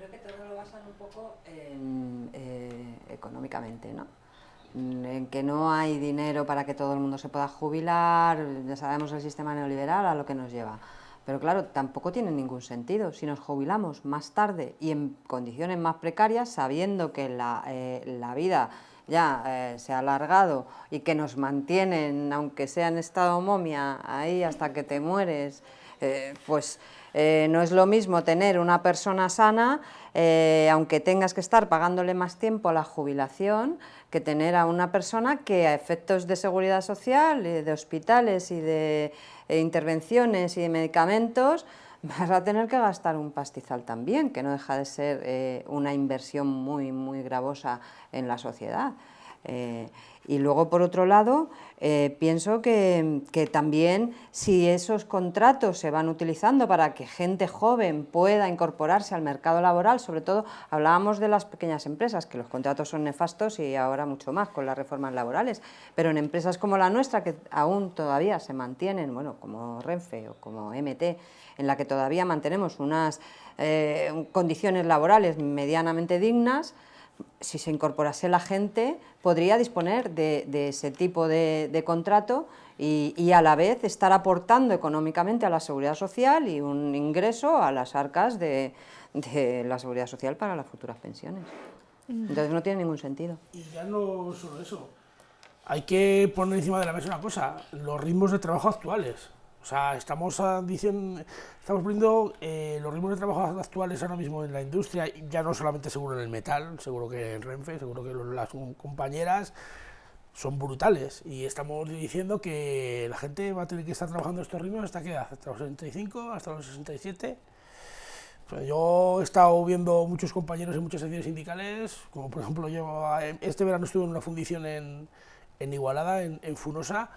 creo que todo lo basan un poco eh, económicamente, ¿no? en que no hay dinero para que todo el mundo se pueda jubilar, ya sabemos el sistema neoliberal a lo que nos lleva. Pero claro, tampoco tiene ningún sentido. Si nos jubilamos más tarde y en condiciones más precarias, sabiendo que la, eh, vida ya eh, se ha alargado y que nos mantienen, aunque sea en estado momia, ahí hasta que te mueres, pues no es lo mismo tener una persona sana, aunque tengas que estar pagándole más tiempo a la jubilación, que tener a una persona que a efectos de seguridad social, de hospitales y de eh, intervenciones y de medicamentos, [LAUGHS] vas a tener que gastar un pastizal también, que no deja de ser eh, una inversión muy, muy gravosa en la sociedad. Y luego, por otro lado, eh, pienso que, también si esos contratos se van utilizando para que gente joven pueda incorporarse al mercado laboral, sobre todo hablábamos de las pequeñas empresas, que los contratos son nefastos y ahora mucho más con las reformas laborales, pero en empresas como la nuestra, que aún todavía se mantienen, bueno, como Renfe o como MT, en la que todavía mantenemos unas eh, condiciones laborales medianamente dignas, si se incorporase la gente, podría disponer de, ese tipo de, contrato y, a la vez estar aportando económicamente a la seguridad social y un ingreso a las arcas de, la seguridad social para las futuras pensiones. Entonces no tiene ningún sentido. Y ya no solo eso, hay que poner encima de la mesa una cosa, los ritmos de trabajo actuales. O sea, estamos diciendo, estamos poniendo eh, los ritmos de trabajo actuales ahora mismo en la industria, ya no solamente seguro en el metal, seguro que en Renfe, seguro que las compañeras son brutales y estamos diciendo que la gente va a tener que estar trabajando estos ritmos hasta que hasta los 65, hasta los 67. Pues yo he estado viendo muchos compañeros en muchas secciones sindicales, como por ejemplo yo este verano estuve en una fundición en, Igualada, en Funosa,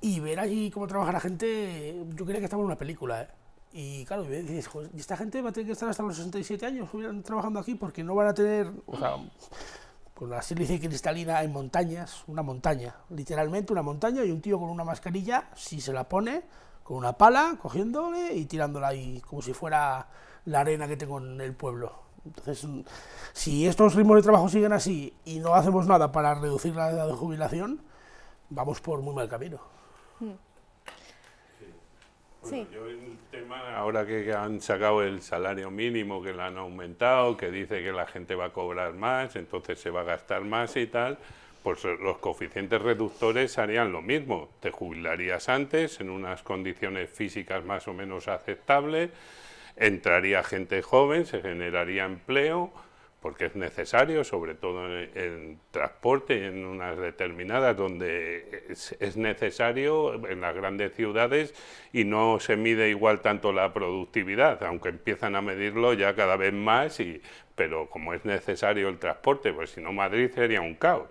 y ver allí cómo trabaja la gente, yo creía que estaba en una película, ¿eh? Y claro, y dices, ¿y esta gente va a tener que estar hasta los 67 años trabajando aquí porque no van a tener, o sea, con la sílice cristalina en montañas, una montaña, literalmente una montaña y un tío con una mascarilla, si se la pone, con una pala, cogiéndole y tirándola ahí, como si fuera la arena que tengo en el pueblo. Entonces, si estos ritmos de trabajo siguen así y no hacemos nada para reducir la edad de jubilación, vamos por muy mal camino. Sí. yo el tema, ahora que han sacado el salario mínimo, que lo han aumentado, que dice que la gente va a cobrar más, entonces se va a gastar más y tal, pues los coeficientes reductores harían lo mismo. Te jubilarías antes, en unas condiciones físicas más o menos aceptables, entraría gente joven, se generaría empleo, porque es necesario, sobre todo en, transporte y en unas determinadas donde es, necesario en las grandes ciudades y no se mide igual tanto la productividad, aunque empiezan a medirlo ya cada vez más, y, pero como es necesario el transporte, pues si no Madrid sería un caos,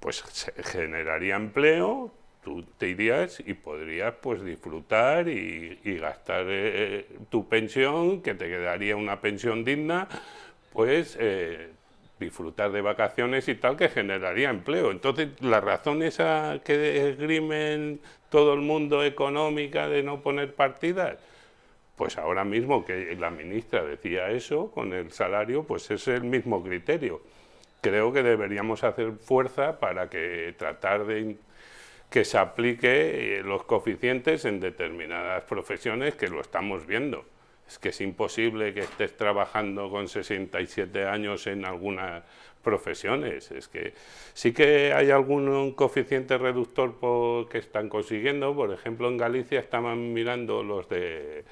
pues se generaría empleo, tú te irías y podrías pues disfrutar y, gastar eh, tu pensión, que te quedaría una pensión digna, pues eh, disfrutar de vacaciones y tal que generaría empleo. Entonces, la razón esa que esgrimen todo el mundo económica de no poner partidas, pues ahora mismo que la ministra decía eso con el salario, pues es el mismo criterio. Creo que deberíamos hacer fuerza para que tratar de que se aplique eh, los coeficientes en determinadas profesiones que lo estamos viendo es que es imposible que estés trabajando con 67 años en algunas profesiones. Es que sí que hay algún coeficiente reductor que están consiguiendo. Por ejemplo, en Galicia estaban mirando los de...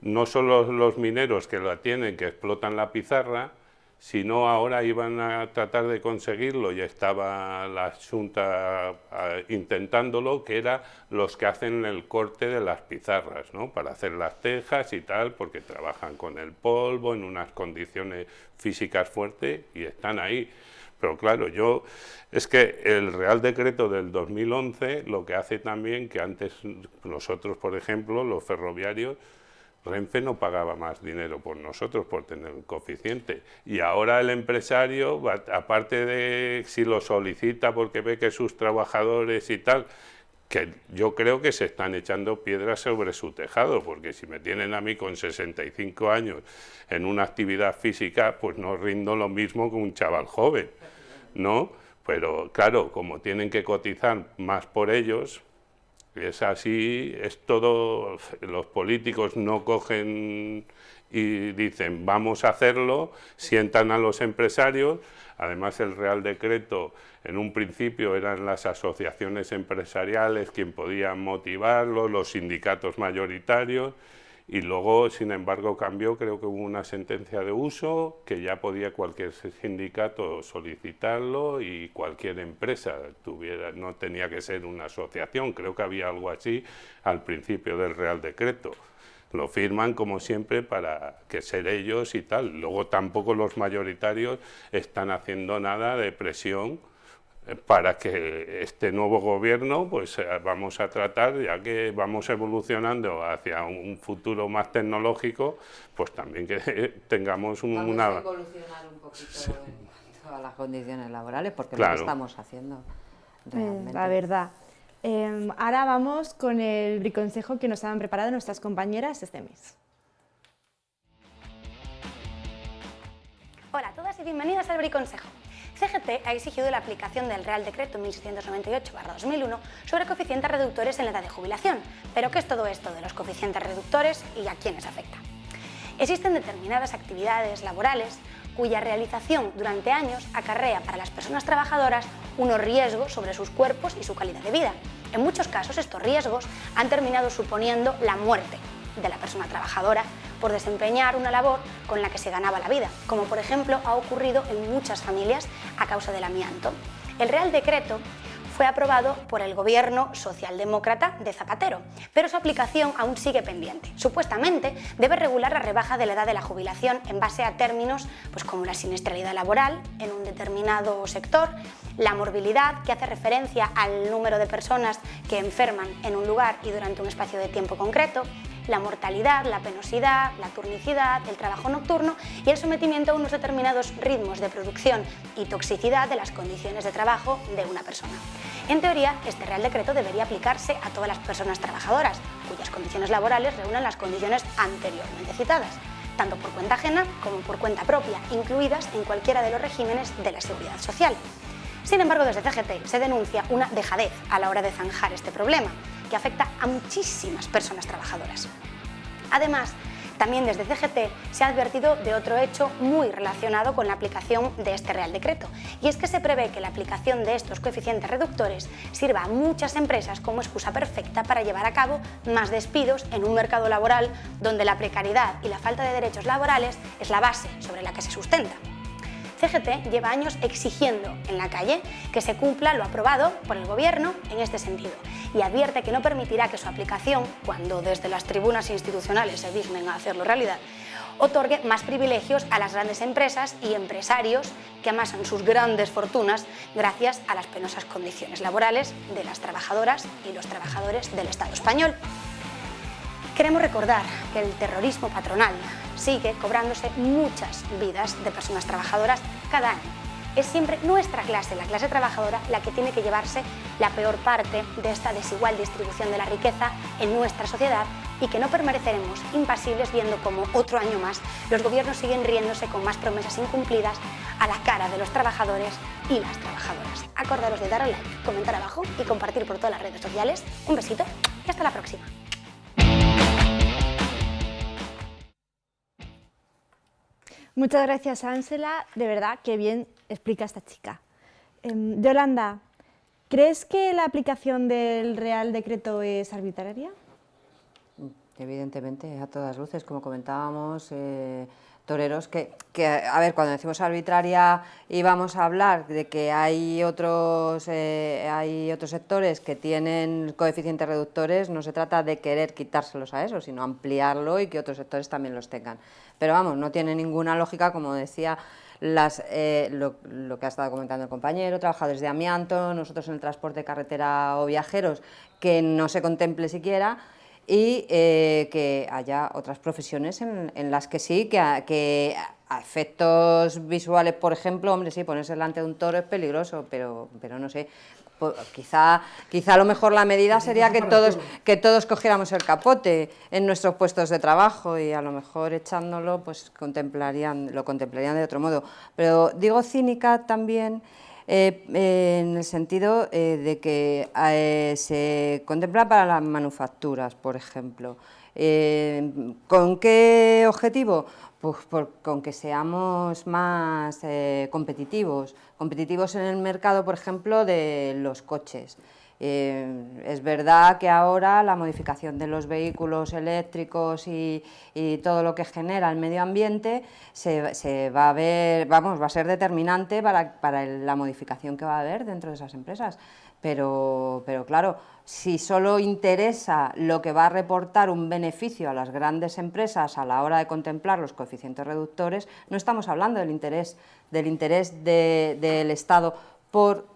No solo los mineros que la tienen, que explotan la pizarra, si no ahora iban a tratar de conseguirlo y estaba la Junta intentándolo, que era los que hacen el corte de las pizarras, ¿no? para hacer las tejas y tal, porque trabajan con el polvo en unas condiciones físicas fuertes y están ahí. Pero claro, yo es que el Real Decreto del 2011 lo que hace también que antes nosotros, por ejemplo, los ferroviarios, Renfe no pagaba más dinero por nosotros por tener un coeficiente y ahora el empresario, aparte de si lo solicita porque ve que sus trabajadores y tal, que yo creo que se están echando piedras sobre su tejado, porque si me tienen a mí con 65 años en una actividad física, pues no rindo lo mismo que un chaval joven, ¿no? Pero claro, como tienen que cotizar más por ellos, es así, es todo, los políticos no cogen y dicen vamos a hacerlo, sientan a los empresarios, además el Real Decreto en un principio eran las asociaciones empresariales quien podían motivarlo, los sindicatos mayoritarios, y luego, sin embargo, cambió, creo que hubo una sentencia de uso que ya podía cualquier sindicato solicitarlo y cualquier empresa tuviera, no tenía que ser una asociación, creo que había algo así al principio del Real Decreto. Lo firman como siempre para que ser ellos y tal. Luego tampoco los mayoritarios están haciendo nada de presión para que este nuevo gobierno pues eh, vamos a tratar, ya que vamos evolucionando hacia un futuro más tecnológico, pues también que [LAUGHS] tengamos un, vamos una... a evolucionar un poquito en todas las condiciones laborales, porque lo estamos haciendo eh, realmente. La verdad. Em, ahora vamos con el briconsejo que nos han preparado nuestras compañeras este mes. Hola a todas y bienvenidas al briconsejo. CGT ha exigido la aplicación del Real Decreto 1698-2001 sobre coeficientes reductores en la edad de jubilación. Pero ¿qué es todo esto de los coeficientes reductores y a quiénes afecta? Existen determinadas actividades laborales cuya realización durante años acarrea para las personas trabajadoras unos riesgos sobre sus cuerpos y su calidad de vida. En muchos casos estos riesgos han terminado suponiendo la muerte de la persona trabajadora por desempeñar una labor con la que se ganaba la vida, como por ejemplo ha ocurrido en muchas familias a causa del amianto. El Real Decreto fue aprobado por el gobierno socialdemócrata de Zapatero, pero su aplicación aún sigue pendiente. Supuestamente debe regular la rebaja de la edad de la jubilación en base a términos pues, como la siniestralidad laboral en un determinado sector, la morbilidad, que hace referencia al número de personas que enferman en un lugar y durante un espacio de tiempo concreto, la mortalidad, la penosidad, la turnicidad, el trabajo nocturno y el sometimiento a unos determinados ritmos de producción y toxicidad de las condiciones de trabajo de una persona. En teoría, este Real Decreto debería aplicarse a todas las personas trabajadoras, cuyas condiciones laborales reúnen las condiciones anteriormente citadas, tanto por cuenta ajena como por cuenta propia, incluidas en cualquiera de los regímenes de la seguridad social. Sin embargo, desde CGT se denuncia una dejadez a la hora de zanjar este problema, que afecta a muchísimas personas trabajadoras. Además, también desde CGT se ha advertido de otro hecho muy relacionado con la aplicación de este Real Decreto, y es que se prevé que la aplicación de estos coeficientes reductores sirva a muchas empresas como excusa perfecta para llevar a cabo más despidos en un mercado laboral donde la precariedad y la falta de derechos laborales es la base sobre la que se sustenta. CGT lleva años exigiendo en la calle que se cumpla lo aprobado por el Gobierno en este sentido y advierte que no permitirá que su aplicación, cuando desde las tribunas institucionales se dignen a hacerlo realidad, otorgue más privilegios a las grandes empresas y empresarios que amasan sus grandes fortunas gracias a las penosas condiciones laborales de las trabajadoras y los trabajadores del Estado español. Queremos recordar que el terrorismo patronal sigue cobrándose muchas vidas de personas trabajadoras cada año. Es siempre nuestra clase, la clase trabajadora, la que tiene que llevarse la peor parte de esta desigual distribución de la riqueza en nuestra sociedad y que no permaneceremos impasibles viendo como otro año más los gobiernos siguen riéndose con más promesas incumplidas a la cara de los trabajadores y las trabajadoras. Acordaros de dar al like, comentar abajo y compartir por todas las redes sociales. Un besito y hasta la próxima. Muchas gracias, Ángela. De verdad, qué bien explica esta chica. Em, Yolanda, ¿crees que la aplicación del Real Decreto es arbitraria? Evidentemente, a todas luces, como comentábamos, eh, toreros que, a ver, cuando decimos arbitraria y vamos a hablar de que hay otros, eh, hay otros sectores que tienen coeficientes reductores, no se trata de querer quitárselos a eso, sino ampliarlo y que otros sectores también los tengan. Pero vamos, no tiene ninguna lógica, como decía, las, eh, lo, lo, que ha estado comentando el compañero, trabajadores de amianto, nosotros en el transporte carretera o viajeros, que no se contemple siquiera, y eh, que haya otras profesiones en, las que sí, que a, que a, efectos visuales, por ejemplo, hombre, sí, ponerse delante de un toro es peligroso, pero, pero no sé, quizá, quizá a lo mejor la medida sería que todos, que todos cogiéramos el capote en nuestros puestos de trabajo y a lo mejor echándolo pues contemplarían, lo contemplarían de otro modo. Pero digo cínica también Eh, en el sentido de que se contempla para las manufacturas, por ejemplo. ¿Con qué objetivo? Pues con que seamos más competitivos, competitivos en el mercado, por ejemplo, de los coches. Eh, es verdad que ahora la modificación de los vehículos eléctricos y, todo lo que genera el medio ambiente se, va a ver, vamos, va a ser determinante para, la modificación que va a haber dentro de esas empresas. Pero, pero claro, si solo interesa lo que va a reportar un beneficio a las grandes empresas a la hora de contemplar los coeficientes reductores, no estamos hablando del interés, del, interés del Estado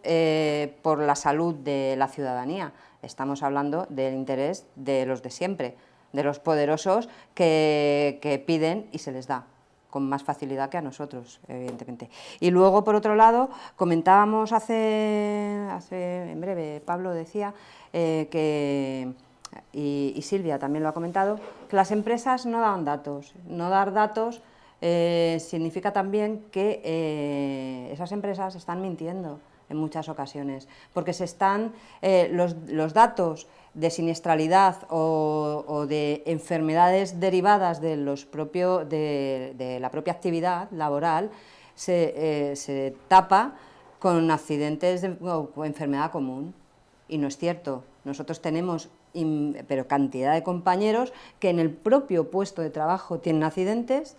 eh, por, la salud de la ciudadanía. Estamos hablando del interés de los de siempre, de los poderosos que, piden y se les da con más facilidad que a nosotros, evidentemente. Y luego, por otro lado, comentábamos hace, hace en breve, Pablo decía, eh, que, y, Silvia también lo ha comentado, que las empresas no dan datos. No dar datos eh, significa también que eh, esas empresas están mintiendo en muchas ocasiones, porque se están eh, los, datos de siniestralidad o, de enfermedades derivadas de, los propio, de, la propia actividad laboral se, tapa con accidentes o enfermedad común y no es cierto. Nosotros tenemos pero cantidad de compañeros que en el propio puesto de trabajo tienen accidentes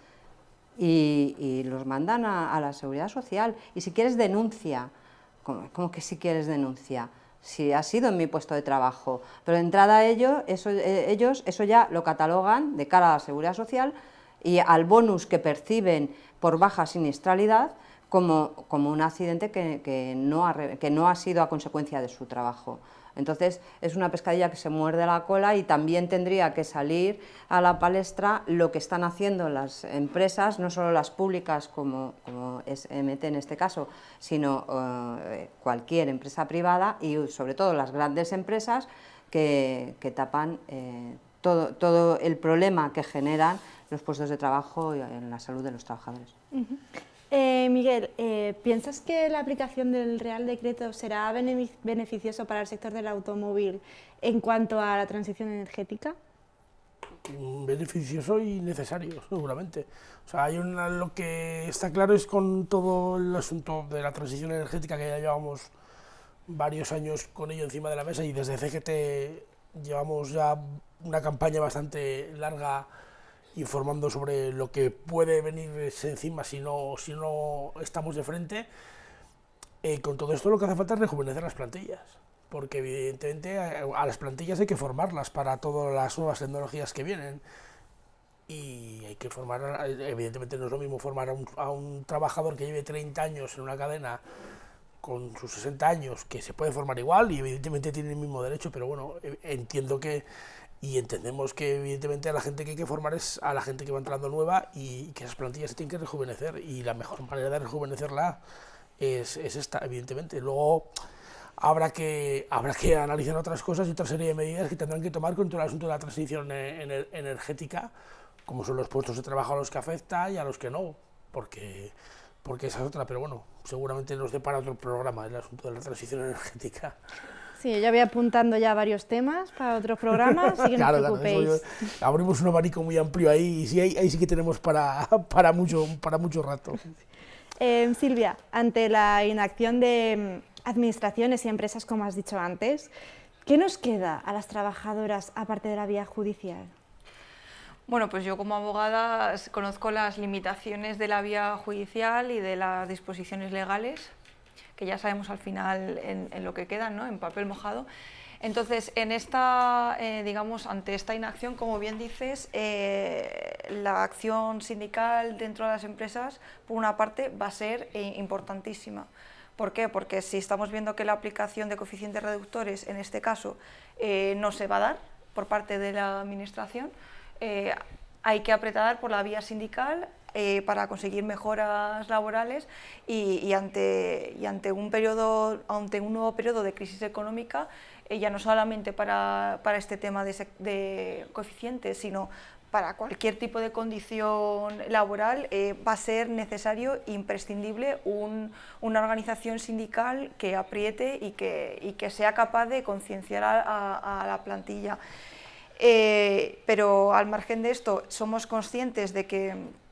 y, los mandan a, la seguridad social. Y si quieres denuncia, como, que si quieres denuncia? Si ha sido en mi puesto de trabajo. Pero de entrada ellos eso, eh, ellos eso ya lo catalogan de cara a la seguridad social y al bonus que perciben por baja siniestralidad como, como un accidente que, que, no ha, que no ha sido a consecuencia de su trabajo. Entonces es una pescadilla que se muerde la cola y también tendría que salir a la palestra lo que están haciendo las empresas, no solo las públicas como, es MT en este caso, sino eh, cualquier empresa privada y sobre todo las grandes empresas que, tapan eh, todo, todo el problema que generan los puestos de trabajo en la salud de los trabajadores. Eh, Miguel, eh, ¿piensas que la aplicación del Real Decreto será beneficioso para el sector del automóvil en cuanto a la transición energética? Mm, beneficioso y necesario, seguramente. O sea, hay una, lo que está claro es con todo el asunto de la transición energética que ya llevamos varios años con ello encima de la mesa y desde CGT llevamos ya una campaña bastante larga informando sobre lo que puede venir encima si no, si no estamos de frente. Eh, con todo esto lo que hace falta es rejuvenecer las plantillas, porque evidentemente a, las plantillas hay que formarlas para todas las nuevas tecnologías que vienen. Y hay que formar, evidentemente no es lo mismo formar a un, a un trabajador que lleve 30 años en una cadena con sus 60 años, que se puede formar igual y evidentemente tiene el mismo derecho, pero bueno, e, entiendo que y entendemos que evidentemente a la gente que hay que formar es a la gente que va entrando nueva y que esas plantillas se tienen que rejuvenecer y la mejor manera de rejuvenecerla es, es esta, evidentemente. Luego habrá que, habrá que analizar otras cosas y otra serie de medidas que tendrán que tomar con todo el asunto de la transición e, energética, como son los puestos de trabajo a los que afecta y a los que no, porque, porque esa es otra, pero bueno, seguramente nos depara otro programa el asunto de la transición energética. Sí, yo voy apuntando ya varios temas para otros programas, así que [LAUGHS] no os preocupéis. abrimos un abanico muy amplio ahí y sí, ahí, sí que tenemos para, [LAUGHS] para, mucho, para mucho rato. Eh, Silvia, ante la inacción de mm, administraciones y empresas, como has dicho antes, ¿qué nos queda a las trabajadoras aparte de la vía judicial? Bueno, pues yo como abogada conozco las limitaciones de la vía judicial y de las disposiciones legales que ya sabemos al final en, lo que quedan, ¿no? en papel mojado. Entonces, en esta, eh, digamos, ante esta inacción, como bien dices, eh, la acción sindical dentro de las empresas, por una parte, va a ser eh, importantísima. ¿Por qué? Porque si estamos viendo que la aplicación de coeficientes reductores, en este caso, no se va a dar por parte de la Administración, hay que apretar por la vía sindical eh, para conseguir mejoras laborales y, ante, y un periodo, ante un nuevo periodo de crisis económica, eh, ya no solamente para, para este tema de, coeficientes, sino para cualquier tipo de condición laboral eh, va a ser necesario, imprescindible, una organización sindical que apriete y que, que sea capaz de concienciar a, la plantilla. Pero al margen de esto, somos conscientes de que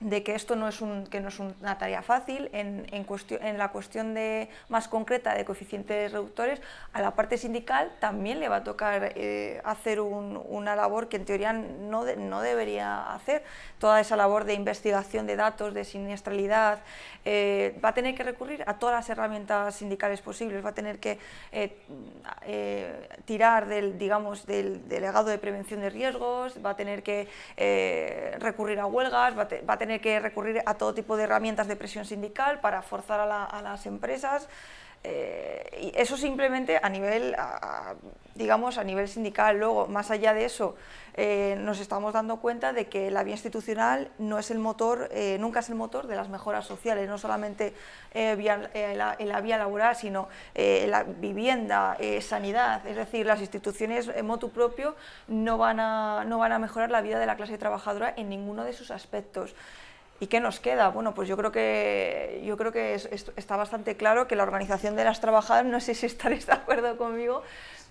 de que esto no es, un, que no es una tarea fácil, en, en, en, la cuestión de, más concreta de coeficientes reductores, a la parte sindical también le va a tocar eh, hacer una labor que en teoría no, no, debería hacer, toda esa labor de investigación de datos, de siniestralidad, eh, va a tener que recurrir a todas las herramientas sindicales posibles, va a tener que eh, tirar del, digamos, del delegado de prevención de riesgos, va a tener que recurrir a huelgas, va va a tener que recurrir a todo tipo de herramientas de presión sindical para forzar a, las empresas. Eh, y eso simplemente a nivel, digamos, a nivel sindical. Luego, más allá de eso, eh, nos estamos dando cuenta de que la vía institucional no es el motor, eh, nunca es el motor de las mejoras sociales, no solamente en la vía laboral, sino la vivienda, sanidad, es decir, las instituciones en motu propio no van, a, no van a mejorar la vida de la clase trabajadora en ninguno de sus aspectos. ¿Y qué nos queda? Bueno, pues yo creo que, yo creo que está bastante claro que la organización de las trabajadoras, no sé si [LAUGHS] estaréis de acuerdo conmigo,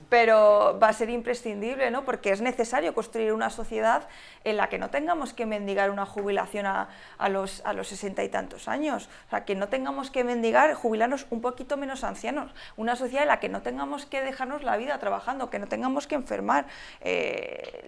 pero va a ser imprescindible, ¿no? porque es necesario construir una sociedad en la que no tengamos que mendigar una jubilación a, los, a los sesenta y tantos años, o sea, que no tengamos que mendigar, jubilarnos un poquito menos ancianos, una sociedad en la que no tengamos que dejarnos la vida trabajando, que no tengamos que enfermar. Eh,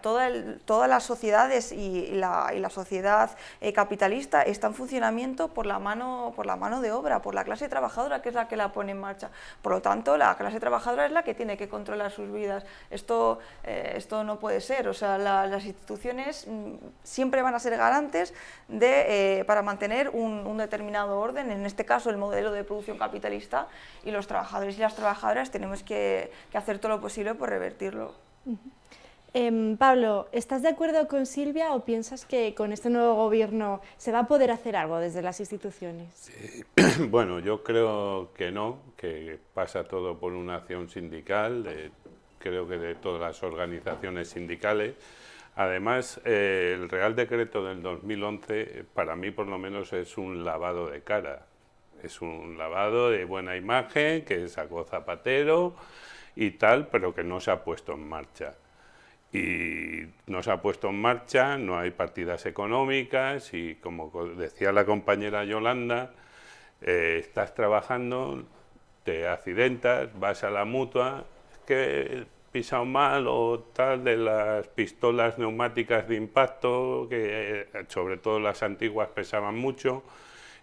todas las sociedades y la, sociedad eh, capitalista está en funcionamiento por la, mano, por la mano de obra, por la clase trabajadora que es la que la pone en marcha. Por lo tanto, la clase trabajadora es la que tiene que controlar sus vidas. Esto, eh, esto no puede ser, o sea, las instituciones mm, siempre van a ser garantes de, eh, para mantener un, determinado orden, en este caso el modelo de producción capitalista, y los trabajadores y las trabajadoras tenemos que, hacer todo lo posible por revertirlo. Em, Pablo, ¿estás de acuerdo con Silvia o piensas que con este nuevo gobierno se va a poder hacer algo desde las instituciones? [CLEARS THROAT] Bueno, yo creo que no, que pasa todo por una acción sindical, creo que de todas las organizaciones sindicales. Además, eh, el Real Decreto del 2011, para mí por lo menos, es un lavado de cara. Es un lavado de buena imagen que sacó Zapatero y tal, pero que no se ha puesto en marcha y no se ha puesto en marcha, no hay partidas económicas y como decía la compañera Yolanda, eh, estás trabajando, te accidentas, vas a la mutua, que he pisado mal o tal de las pistolas neumáticas de impacto, que eh, sobre todo las antiguas pesaban mucho,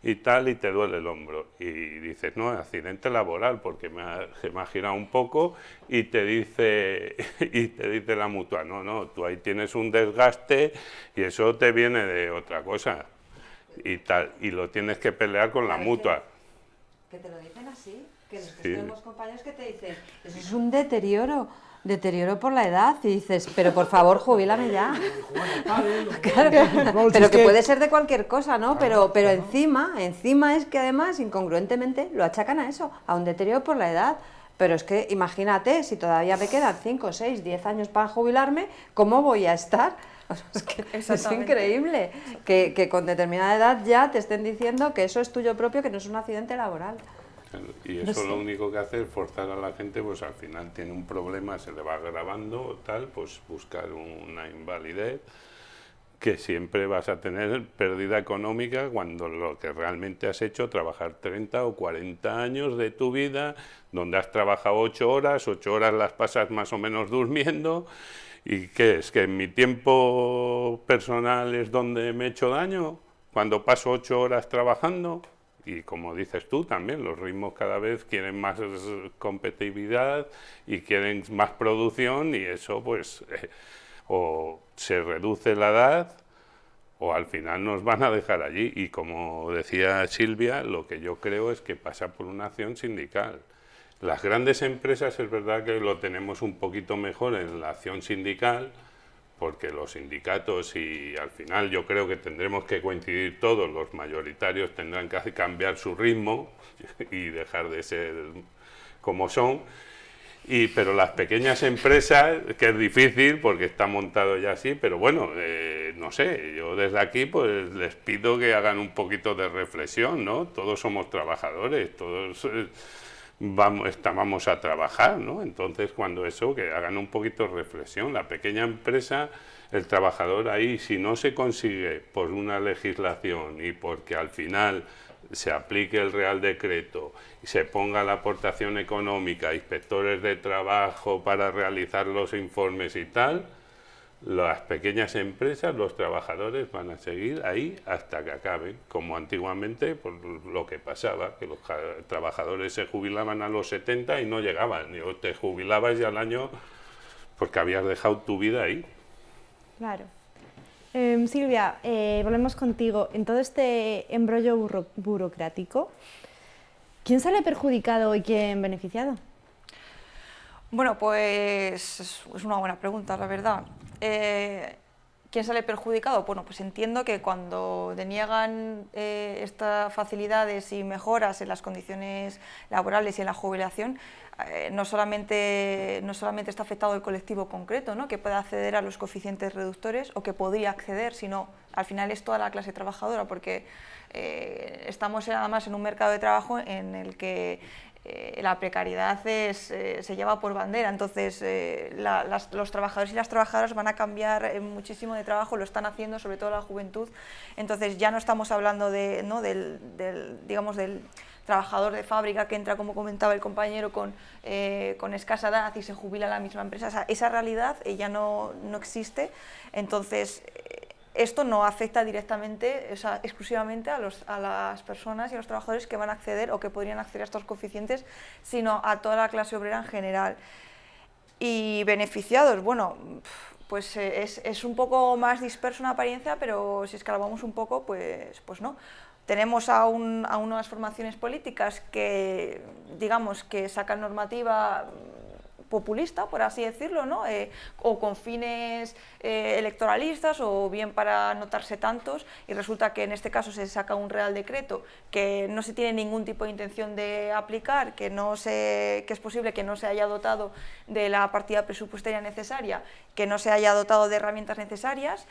y tal, y te duele el hombro. Y dices, no, accidente laboral, porque me ha, se me ha girado un poco, y te dice [LAUGHS] y te dice la mutua, no, no, tú ahí tienes un desgaste y eso te viene de otra cosa, y tal, y lo tienes que pelear con la mutua. Que te lo dicen así, que los compañeros que te dicen, eso es un deterioro, deterioro por la edad y dices, pero por favor, jubílame ya. pero que puede ser de cualquier cosa, ¿no? Pero, pero encima, encima es que además, incongruentemente, lo achacan a eso, a un deterioro por la edad. Pero es que imagínate, si todavía me quedan 5, 6, 10 años para jubilarme, ¿cómo voy a estar? [LAUGHS] es, que es increíble que, que con determinada edad ya te estén diciendo que eso es tuyo propio, que no es un accidente laboral. Y eso lo único que hace es forzar a la gente, pues al final tiene un problema, se le va agravando, tal, pues buscar una invalidez que siempre vas a tener pérdida económica cuando lo que realmente has hecho, trabajar 30 o 40 años de tu vida, donde has trabajado 8 horas, 8 horas las pasas más o menos durmiendo, ¿y qué es? ¿Que en mi tiempo personal es donde me he hecho daño? Cuando paso 8 horas trabajando, y como dices tú también, los ritmos cada vez quieren más competitividad y quieren más producción y eso pues [LAUGHS] o se reduce la edad o al final nos van a dejar allí y como decía Silvia, lo que yo creo es que pasa por una acción sindical. Las grandes empresas es verdad que lo tenemos un poquito mejor en la acción sindical, porque los sindicatos y al final yo creo que tendremos que coincidir todos, los mayoritarios tendrán que cambiar su ritmo [LAUGHS] y dejar de ser como son. Y, pero las pequeñas empresas, que es difícil porque está montado ya así, pero bueno, eh, no sé, yo desde aquí pues les pido que hagan un poquito de reflexión, ¿no? Todos somos trabajadores, todos eh, vamos, a trabajar, ¿no? Entonces cuando eso, que hagan un poquito de reflexión, la pequeña empresa, el trabajador ahí, si no se consigue por una legislación y porque al final se aplique el Real Decreto y se ponga la aportación económica, inspectores de trabajo para realizar los informes y tal, las pequeñas empresas, los trabajadores van a seguir ahí hasta que acaben, como antiguamente por lo que pasaba, que los trabajadores se jubilaban a los 70 y no llegaban, o te jubilabas ya al año porque habías dejado tu vida ahí. Claro. Em, Silvia, eh, volvemos contigo. En todo este embrollo burocrático, ¿quién sale perjudicado y quién beneficiado? Bueno, pues es una buena pregunta, la verdad. Eh, ¿Quién sale perjudicado? Bueno, pues entiendo que cuando deniegan eh, estas facilidades y mejoras en las condiciones laborales y en la jubilación, eh, no, solamente, no solamente está afectado el colectivo concreto, ¿no? que puede acceder a los coeficientes reductores o que podría acceder, sino al final es toda la clase trabajadora, porque eh, estamos además en un mercado de trabajo en el que eh, la precariedad eh, se lleva por bandera, entonces eh, los trabajadores y las trabajadoras van a cambiar muchísimo de trabajo, lo están haciendo, sobre todo la juventud, entonces ya no estamos hablando de, ¿no? del, digamos, del trabajador de fábrica que entra, como comentaba el compañero, con, con escasa edad y se jubila en la misma empresa, esa realidad ya no, no existe, entonces esto no afecta directamente, exclusivamente a, los, a, las personas y a los trabajadores que van a acceder o que podrían acceder a estos coeficientes, sino a toda la clase obrera en general. Y beneficiados, bueno, pues eh, es, es un poco más disperso en apariencia, pero si escalamos un poco, pues, pues no. Tenemos a, un, a unas formaciones políticas que, digamos, que sacan normativa populista, por así decirlo, ¿no? Eh, o con fines eh, electoralistas o bien para notarse tantos y resulta que en este caso se saca un real decreto que no se tiene ningún tipo de intención de aplicar, que, no se, que es posible que no se haya dotado de la partida presupuestaria necesaria, que no se haya dotado de herramientas necesarias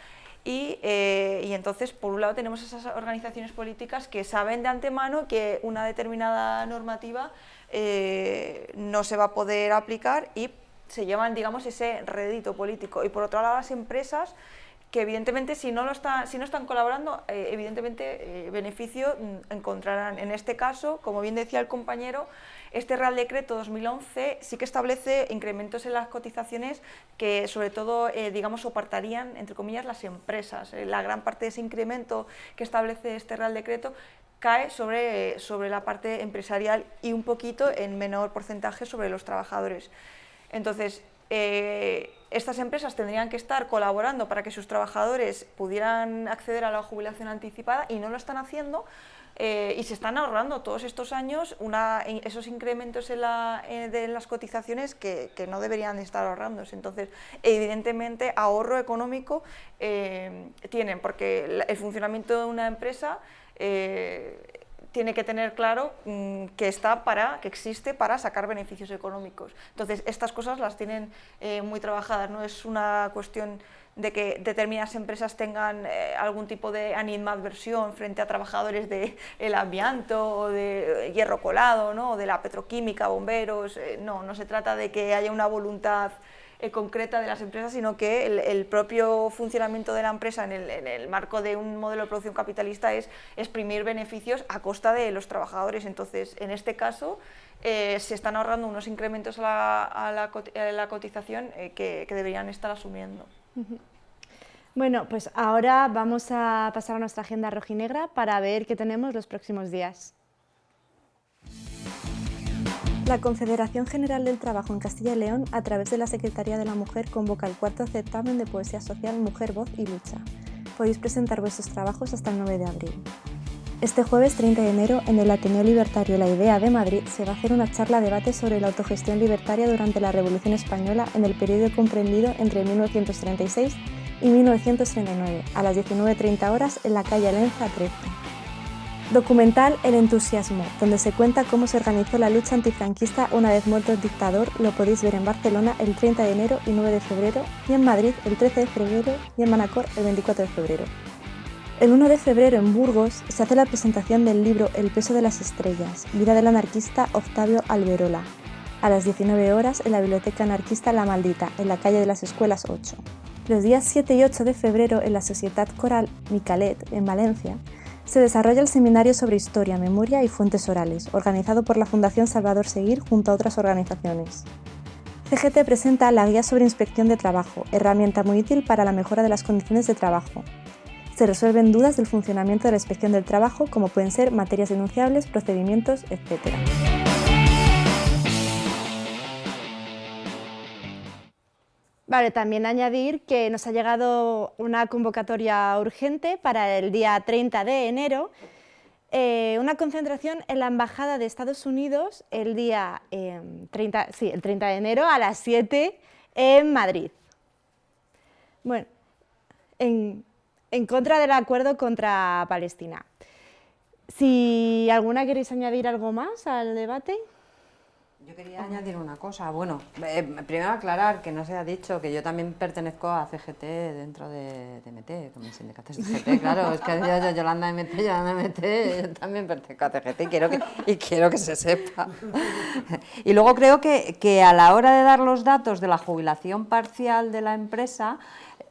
y, eh, y, entonces, por un lado, tenemos esas organizaciones políticas que saben de antemano que una determinada normativa eh, no se va a poder aplicar y se llevan, digamos, ese rédito político. Y por otro lado, las empresas que evidentemente si no, lo está, si no están colaborando, eh, evidentemente beneficio mm, encontrarán. En este caso, como bien decía el compañero, este Real Decreto 2011 sí que establece incrementos en las cotizaciones que sobre todo, digamos, soportarían, entre comillas, las empresas. la gran parte de ese incremento que establece este Real Decreto cae sobre, sobre la parte empresarial y un poquito en menor porcentaje sobre los trabajadores. Entonces, eh, estas empresas tendrían que estar colaborando para que sus trabajadores pudieran acceder a la jubilación anticipada y no lo están haciendo eh, y se están ahorrando todos estos años una, esos incrementos en, la, de las cotizaciones que, no deberían estar ahorrándose. Entonces, evidentemente, ahorro económico eh, tienen, porque el funcionamiento de una empresa eh, tiene que tener claro mm, que está para, que existe para sacar beneficios económicos. Entonces, estas cosas las tienen eh, muy trabajadas, no es una cuestión de que determinadas empresas tengan eh, algún tipo de animadversión frente a trabajadores del el amianto o de hierro colado, ¿no? o de la petroquímica, bomberos, no, no se trata de que haya una voluntad eh, concreta de las empresas, sino que el, propio funcionamiento de la empresa en el, marco de un modelo de producción capitalista es exprimir beneficios a costa de los trabajadores. Entonces, en este caso, eh, se están ahorrando unos incrementos a la, cotización eh, que, que deberían estar asumiendo. Bueno, pues ahora vamos a pasar a nuestra agenda rojinegra para ver qué tenemos los próximos días. La Confederación General del Trabajo en Castilla y León, a través de la Secretaría de la Mujer, convoca el cuarto certamen de poesía social Mujer, Voz y Lucha. Podéis presentar vuestros trabajos hasta el 9 de abril. Este jueves 30 de enero, en el Ateneo Libertario La Idea de Madrid, se va a hacer una charla-debate sobre la autogestión libertaria durante la Revolución Española en el periodo comprendido entre 1936 y 1939, a las 19.30 horas en la calle Alenza 13. Documental El entusiasmo, donde se cuenta cómo se organizó la lucha antifranquista una vez muerto el dictador, lo podéis ver en Barcelona el 30 de enero y 9 de febrero, y en Madrid el 13 de febrero y en Manacor el 24 de febrero. El 1 de febrero en Burgos se hace la presentación del libro El peso de las estrellas, vida del anarquista Octavio Alberola, a las 19 horas en la Biblioteca Anarquista La Maldita, en la calle de las Escuelas 8. Los días 7 y 8 de febrero en la Sociedad Coral Micalet, en Valencia, se desarrolla el Seminario sobre Historia, Memoria y Fuentes Orales, organizado por la Fundación Salvador Seguir junto a otras organizaciones. CGT presenta la Guía sobre Inspección de Trabajo, herramienta muy útil para la mejora de las condiciones de trabajo. Se resuelven dudas del funcionamiento de la inspección del trabajo, como pueden ser materias denunciables, procedimientos, etc. Vale, también añadir que nos ha llegado una convocatoria urgente para el día 30 de enero, eh, una concentración en la Embajada de Estados Unidos el día 30, em, sí, el 30 de enero a las 7 en Madrid. Bueno, en, en contra del acuerdo contra Palestina. Si alguna queréis añadir algo más al debate. Yo quería añadir una cosa. Bueno, eh, primero aclarar que no se ha dicho que yo también pertenezco a CGT dentro de, de MT, como sindicato de CGT, claro. Es que yo, Yolanda MT, Yolanda MT, yo también pertenezco a CGT y quiero que, y quiero que se sepa. Y luego creo que, que a la hora de dar los datos de la jubilación parcial de la empresa,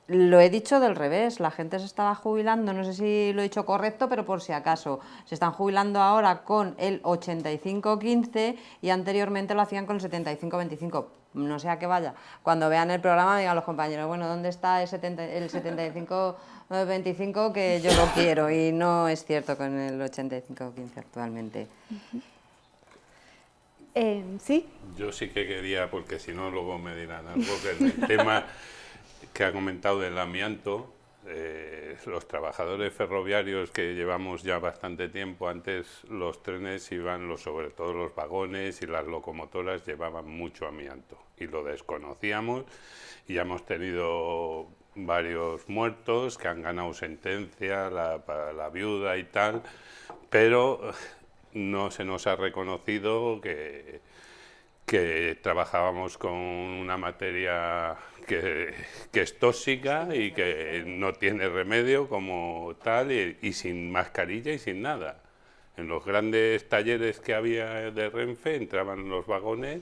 lo he dicho del revés, la gente se estaba jubilando, no sé si lo he dicho correcto, pero por si acaso, se están jubilando ahora con el 85-15 y anteriormente lo hacían con el 75-25. No sea que vaya, cuando vean el programa digan los compañeros, bueno, ¿dónde está el, 75-25 que yo lo quiero? Y no es cierto con el 85-15 actualmente. Eh, ¿Sí? Yo sí que quería, porque si no luego me dirán algo, que el tema [LAUGHS] que ha comentado del amianto, eh, los trabajadores ferroviarios que llevamos ya bastante tiempo, antes los trenes iban, los, sobre todo los vagones y las locomotoras llevaban mucho amianto y lo desconocíamos y hemos tenido varios muertos que han ganado sentencia, la, para la viuda y tal, pero no se nos ha reconocido que trabajábamos con una materia que, es tóxica y que no tiene remedio como tal y, sin mascarilla y sin nada. En los grandes talleres que había de Renfe entraban los vagones,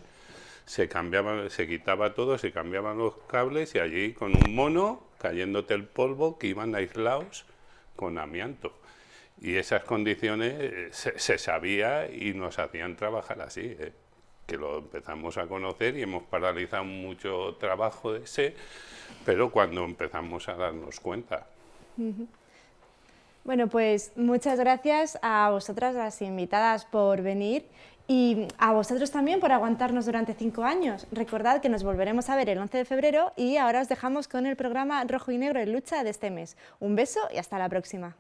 se cambiaban, se quitaba todo, se cambiaban los cables y allí con un mono cayéndote el polvo que iban aislados con amianto. Y esas condiciones eh, se, se sabía y nos hacían trabajar así. ¿eh? Que lo empezamos a conocer y hemos paralizado mucho trabajo de ese, pero cuando empezamos a darnos cuenta. Bueno, pues muchas gracias a vosotras, las invitadas, por venir y a vosotros también por aguantarnos durante cinco años. Recordad que nos volveremos a ver el 11 de febrero y ahora os dejamos con el programa Rojo y Negro en Lucha de este mes. Un beso y hasta la próxima.